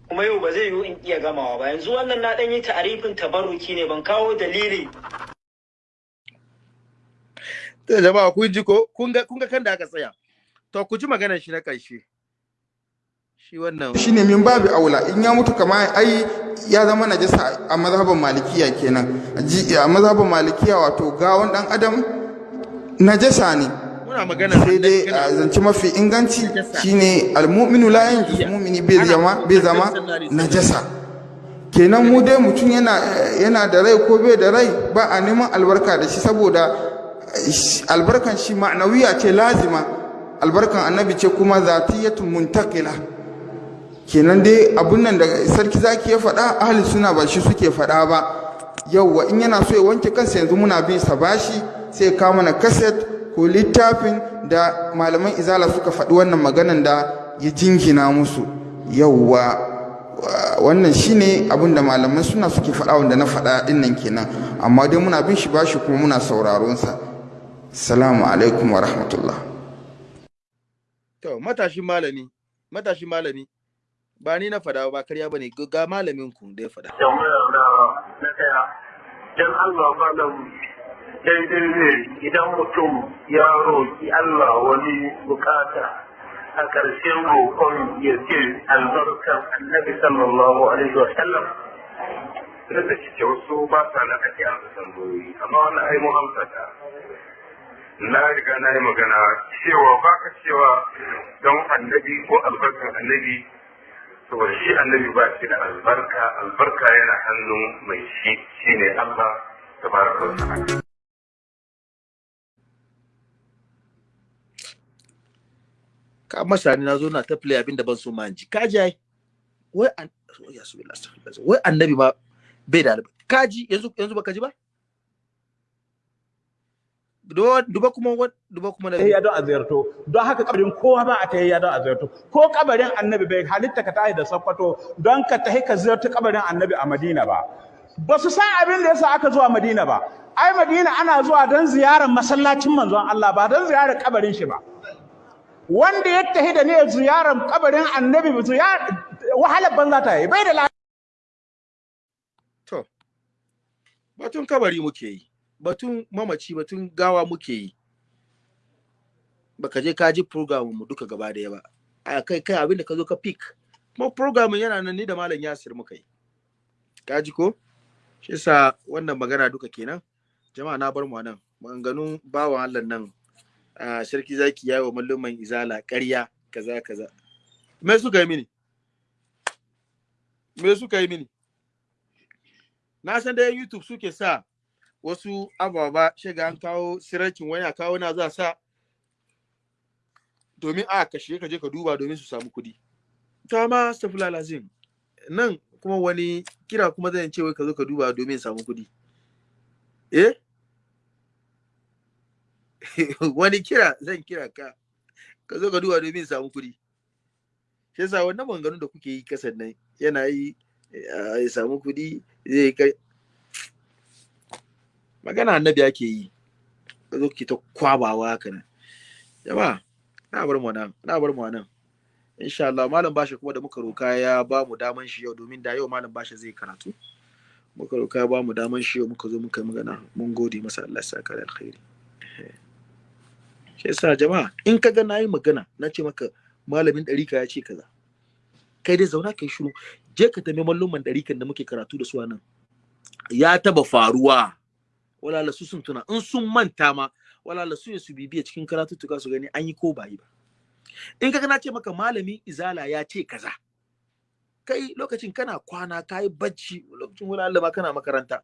Kuma yau ba zai yiwu in iya gamawa ba. Yanzu wannan na ɗan yi ta'arifin tabarruki ne ban kawo dalili. To jama'a kun ji ko? Kun ga kan da aka tsaya. To ku ji maganar shi na ƙarshe. Shi wannan shine min babu aula. In ya mutu kama ai ya zama najasa a mazhaban malikiya kenan. A mazhaban malikiya wato gawon dan adam najasa ne. Muna magana sai dai a zance mafi inganci shine almu'minu la yanjus mu'mini bai zama bai zama najasa. Kenan mu dai mutum yana yana da rai ko bai da rai ba a neman albarka da shi saboda albarkan shi ma'anawiya ce lazima. Albarkan annabi ce kuma zatiyatun muntakila kenan dai abun nan da sarki zaki ya faɗa ahli suna ba shi suke faɗa ba. Yauwa in yana so ya wanke kansa yanzu muna bin sa bashi sai ya kawo mana kaset ko littafin da malaman izala suka faɗi wannan maganan da ya jingina musu. Yauwa wa- wannan shine abin da malaman suna suke faɗa wanda na faɗa ɗin nan kenan. Amma dai muna bin shi bashi kuma muna sauraron sa. Salamu alaikum wa rahmatullah. To matashin malami matashin malami. Ba ni na fada ba karya ba ne ga- malamin ku da ya fada dan Allah malam daidai ne idan mutum ya roƙi Allah wani buƙata a ƙarshen roƙon ya ce albarkan annabi sallallahu alaihi wa sallam duk da cike wasu ba sa na ake amsa tambayoyi amma wannan ai mun na riga na yi magana cewa ba ka cewa don annabi ko albarkan annabi saboda shi annabi ba shi da albarka albarka yana hannun mai shi shine Allah tabaraka wa ta'ala. Ka masa ni na zo na ta play abin da ban so ma ji. Ka ji ai? Wai an wai annabi ma bai da albarka. Ka ji? Yanzu yanzu baka ji ba? Duba duba kuma duba kuma tahiyya don a ziyarto. Don haka kabarin kowa ba a tahiyya don a ziyarto. Ko kabarin annabi bai halitta ka tashi da sakkwato don ka tahi ka ziyarci kabarin annabi a madina ba. Ba su san abin da yasa aka zuwa madina ba. Ai madina ana zuwa don ziyarar masallacin manzon Allah ba don ziyarar kabarin shi ba. Wanda ya tahi da ne ziyarar kabarin annabi ba ziyarar wahalar banza ta yi. Bai da lafiya to batun kabari muke yi. Batun mamaci batun gawa muke yi. Baka je ka ji program mu duka gaba ɗaya ba. A kai kai abin da ka zo ka pick. Kuma program yana nan ni da malam Yasir muka yi. Ka ji ko? Shi yasa wannan magana duka kenan jama'a na bar mu nan. Maganganun bawan Allah nan a sarki zaki yayi wa malluman izala ƙarya kaza kaza. Me suka yi mini? Me suka yi mini? Na san da YouTube suke sa wasu ababa shiga an kawo siracin wani a kawo na za sa domin a kashe ka je ka duba domin su samu kuɗi. Ta ma stafula lazim nan kuma wani kira kuma zan ce wai ka zo ka duba domin samu kuɗi. Eh? <laughs> wani kira zan kira ka ka zo ka duba domin samu kuɗi. Shi yasa wannan maganganun da kuke yi kasan nan yana yi ya samu kuɗi zai kai magana annabi ake yi. Ka zo ki ta kwabawa haka nan. Jama'a na bar mu nan na bar mu nan. Insha Allah malam bashi kuma da muka roka ya ba mu daman shi yau domin da yau malam bashi zai karatu. Muka roka ya ba mu daman shi yau muka zo muka magana. Mun gode masa Allah ya saka alkhairi. Shi yasa jama'a in ka ga na yi magana na ce maka malamin ɗarika ya ce kaza kai dai zauna kai shiru. Je ka tambayi malluman ɗarikan da muke karatu da su nan. Ya taba faruwa. Wala su sun tuna. In sun manta ma wala su ne su bibiya cikin karatuttuka su gani an yi ko ba yi ba. In ka na ce maka malamin izala ya ce kaza kai lokacin kana kwana kai bacci lokacin wala ma kana makaranta.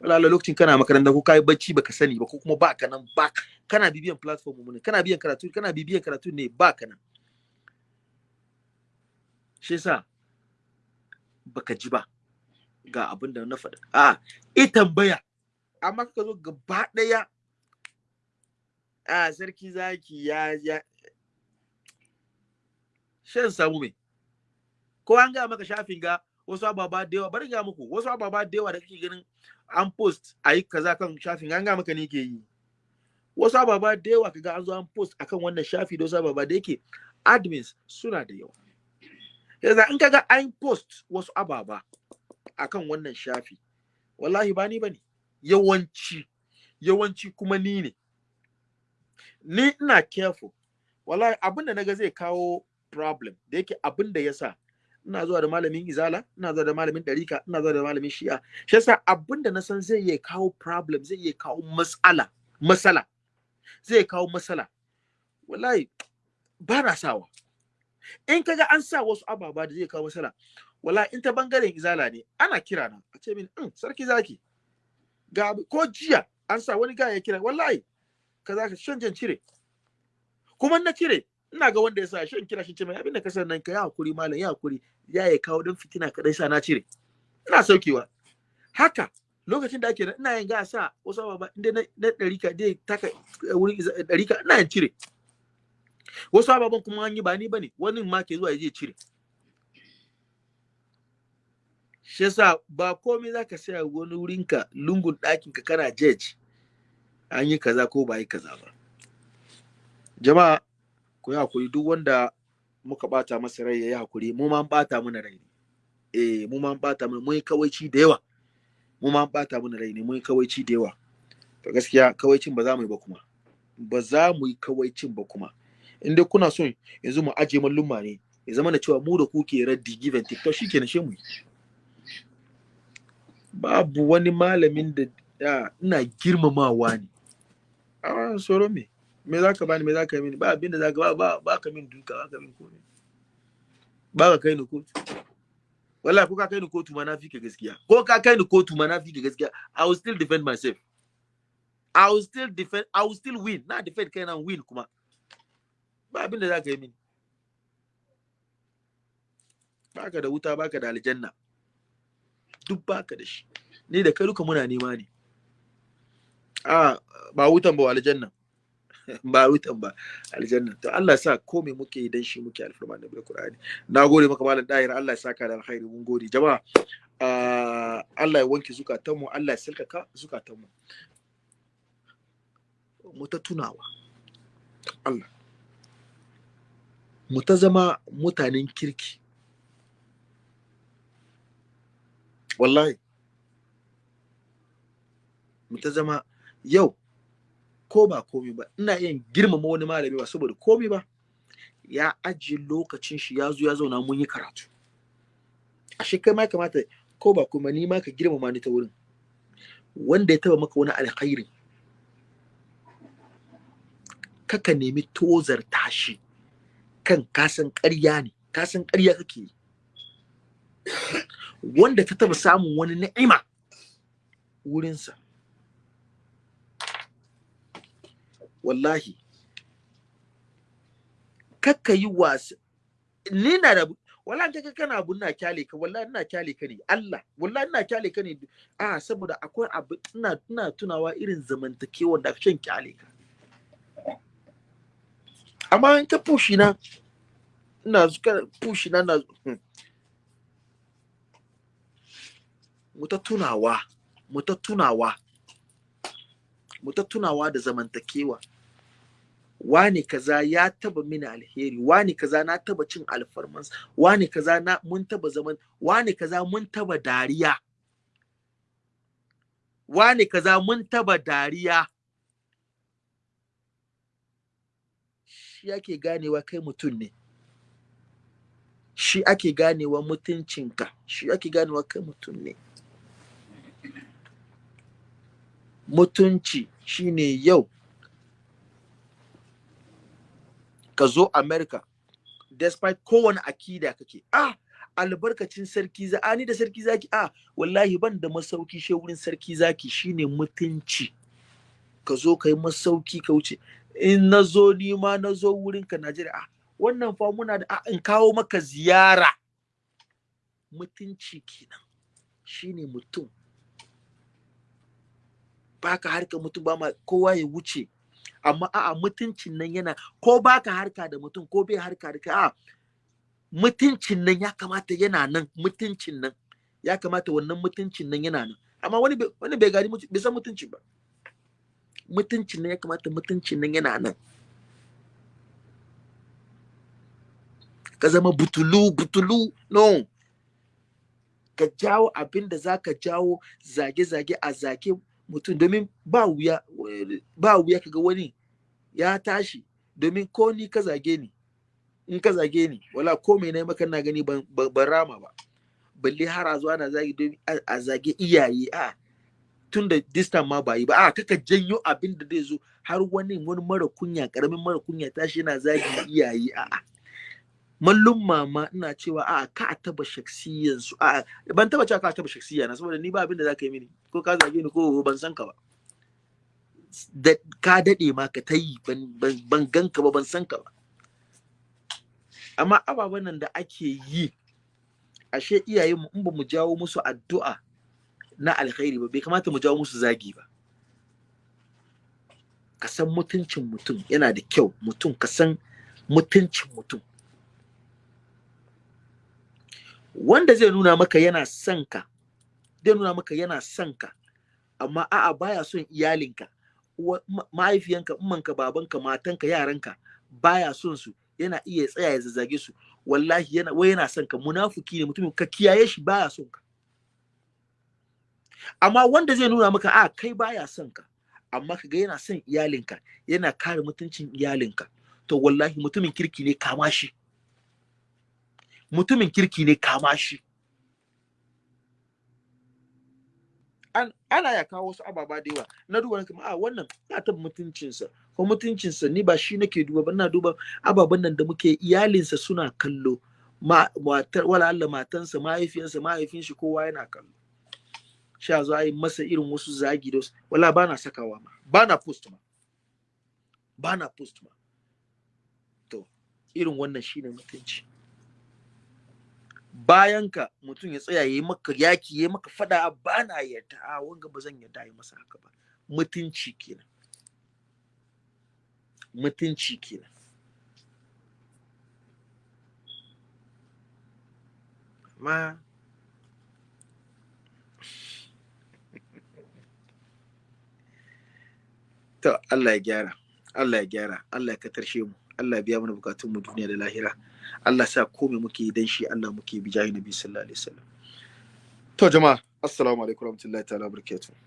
Wala lokacin kana makaranta ko kai bacci baka sani ba ko kuma ba ka nan ba kana bibiyan platform mu ne kana biyan karatu kana bibiyan karatu ne ba ka nan. Shi yasa baka ji ba. Ga abin da na faɗa. A i tambaya. Amma ka zo gaba ɗaya a sarki zaki ya ya shan samu me? Ko an ga maka shafin ga wasu ababa da yawa? Bari ga muku wasu ababa da yawa da kake ganin an post a yi kaza kan shafin an ga maka ne ke yi. Wasu ababa da yawa kaga an zo an post akan wannan shafi da wasu ababa da yake admins suna da yawa. Yanzu in kaga an post wasu ababa akan wannan shafi. Wallahi ba ni ba ne yawanci yawanci kuma ni ne. Ni ina careful. Wallahi abin da na ga zai kawo problem da yake abin da yasa ina zuwa da malamin izala ina zuwa da malamin ɗarika ina zuwa da malamin shi'a shi yasa abin da na san zai iya kawo problem zai iya kawo matsala matsala zai kawo matsala. Wallahi ba na sawa. In kaga an sa wasu ababa da zai kawo matsala wallahi in ta ɓangaren izala ne ana kira na a ce min mm, sarki zaki. Ga ko jiya an sa wani gaya ya kira wallahi kaza ka shan jan cire. Kuma na cire ina ga wanda ya sa shan kira shi ce mai abin da ka san nan ka ya haƙuri malam ya haƙuri. Ya ya kawo dan fitina kadai sa na cire. Ina saukewa. Haka lokacin da ake da ina yin ga sa wasu ababa inda na ɗarika dai taka wurin ɗarika ina yin cire. Wasu ababen kuma an yi ba ni ba ne wani ma ke zuwa ya je cire. Shi yasa ba komai zaka saya wani wurinka lungun ɗakinka kana judge an yi kaza ko ba yi kaza ba. Jama'a ku yi haƙuri duk wanda muka bata masa rai ya yi haƙuri mu ma bata mana rai ne. Eh mu ma bata mana mun kawaici da yawa. Mu ma bata mana rai ne mun kawaici da yawa. To gaskiya kawaicin ba za mu yi ba kuma. Ba za mu yi kawaicin ba kuma. In dai kuna son yanzu mu aje mallumma ne ya zama da cewa mu da ku ke raddi give and take to shikenan shi mu yi. Babu wani malamin da ina girmamawa ne. A tsoro me? Me zaka bani? Me zaka yi mini? Ba abin da zaka ba ba ba ka min duka ba ka min komai. Ba ka kai ni kotu. Wallahi ko ka kai ni kotu ma na fi ka gaskiya. Ko ka kai ni kotu ma na fi ka gaskiya. I will still defend myself. I will still defend i will still win. Na defend kai na win kuma. Ba abin da zaka yi mini. Baka da wuta baka da aljanna. Duk baka da shi. Ni da kai duka muna nema ne. A ba wutan ba aljanna. <laughs> Ba wutan ba aljanna. To Allah sa ko me muke yi dan shi muke alfarma da bil Qur'ani. Na gode maka malam dahir. Allah ya saka da alkhairi. Mun gode. Jama'a ah, Allah ya wanke zukatanmu. Allah ya silkaka zukatanmu. Mu ta tunawa. Allah. Mu ta zama mutanen kirki. Wallahi. Mu ta zama yau ko ba komi ba ina iya girmama wani malami ba saboda komi ba. Ya ajiye lokacin shi ya zo ya zauna mun yi karatu. Ashe kai ma kamata ko ba kuma ni ma ka girmama ni ta wurin. Wanda ya taba maka wani alkhairi kaka nemi tozar tashi kan kasan ƙarya ne kasan ƙarya kake yi. Wanda ta taba samun wani ni'ima wurinsa. Wallahi. Kakka yi wasa. Ni na da wallahi kaga kana abu ina ƙyale ka wallahi ina ƙyale ka ne. Allah wallahi ina ƙyale ka ne. A saboda akwai abu ina ina tunawa irin zamantakewar da shan ƙyale ka. Amma in ka pushi na ina zuka pushi na na mu ta tunawa mu ta tunawa mu ta tunawa da zamantakewa. Wani kaza ya taba mini alheri wani kaza na taba cin alfarmansa wani kaza na mun taba zaman wani kaza mun taba dariya. Wani kaza mun taba dariya. Shi ake ganewa kai mutum ne. Shi ake ganewa mutuncinka. Shi ake ganewa kai mutum ne. Mutunci shine yau. Ka zo America despite kowane akida kake ah albarkacin sarki za ani da sarki zaki ah wallahi ban da masauki she wurin sarki zaki. Shine mutunci. Ka zo ka yi masauki ka wuce. In na zo ni ma na zo wurin ka Najeriya ah wannan fa muna da ah, in kawo maka ziyara. Mutunci kenan. Shine mutum. Baka harka mutum ba ma kowa ya wuce. Amma a'a mutuncin nan yana ko baka harka da mutum ko bai harka da a'a mutuncin nan ya kamata yana nan mutuncin nan ya kamata wannan mutuncin nan yana nan. Amma wani wani bai mutu- bai san mutunci ba. Mutuncin nan ya kamata mutuncin nan yana nan. Ka zama butulu butulu no. Ka jawo abin da za jawo zage-zage a zage mutum domin ba wuya ba wuya kaga wani ya tashi domin ko ni ka zage ni in ka zage ni wala ko mai na maka na gani ban rama ba. Balle har a zo ana zagi domin a zage iyaye a tun da this ma ba yi ba. A kaka janyo abin da zai zo har wani wani mara kunya ƙaramin mara kunya tashi yana zagi iyaye a mallum mama ina cewa a ka taba shaksiyan su a ban taba cewa ka taba shaksiya na saboda ni ba abin da zaka yi mini. Ko ka zage ni ko ban san ka ba. Da ka daɗe ma ka tayi ban ban, ban ganka ba ban san ka ba. Amma ababen nan da ake yi ashe iyayen mu in ba mu jawo musu addu'a na alkhairi ba bai kamata mu jawo musu zagi ba. Ka san mutuncin mutum yana da kyau mutum ka san mutuncin mutum. Wanda zai nuna maka yana son ka zai nuna maka yana son ka amma a'a baya son iyalinka. Mahaifiyanka ummanka babanka matanka yaranka baya son su. Yana iya tsaya ya zazzage su. Wallahi yana wai yana son ka. Munafiki ne mutumin ka kiyaye shi baya son ka. Amma wanda zai nuna maka a kai baya son ka. Amma kaga yana son iyalinka yana kare mutuncin iyalinka. To wallahi mutumin kirki ne kama shi. Mutumin kirki ne kama shi. Ana ya kawo wasu ababa da yawa. Na duba kuma a wannan ya taɓa mutuncinsa ko mutuncinsa ni ba shi nake duba ba. Ina duba ababen nan da muke iyalinsa suna kallo. Ma matar wala Allah matansa mahaifiyansa mahaifin shi kowa yana kallo. Sha zo a yi masa irin wasu zagi da wala ba na sakawa ma. Ba na post ma. Ba na post ma. To irin wannan shine mutunci. Bayan ka mutum ya tsaya yayi maka yaki yayi maka fada ba na yarda a wanga ba zan yarda yi masa haka ba. Mutunci kenan. Mutunci kenan. Ma <laughs> to Allah ya gyara Allah ya gyara Allah ya katarshe mu Allah ya biya mana bukatun mu duniya da lahira. Allah sa komai muke yi dan shi Allah muke bi jahi nabi sallallahu alaihi wasallam. To jama'a assalamu alaikum warahmatullahi ta'ala barakatuh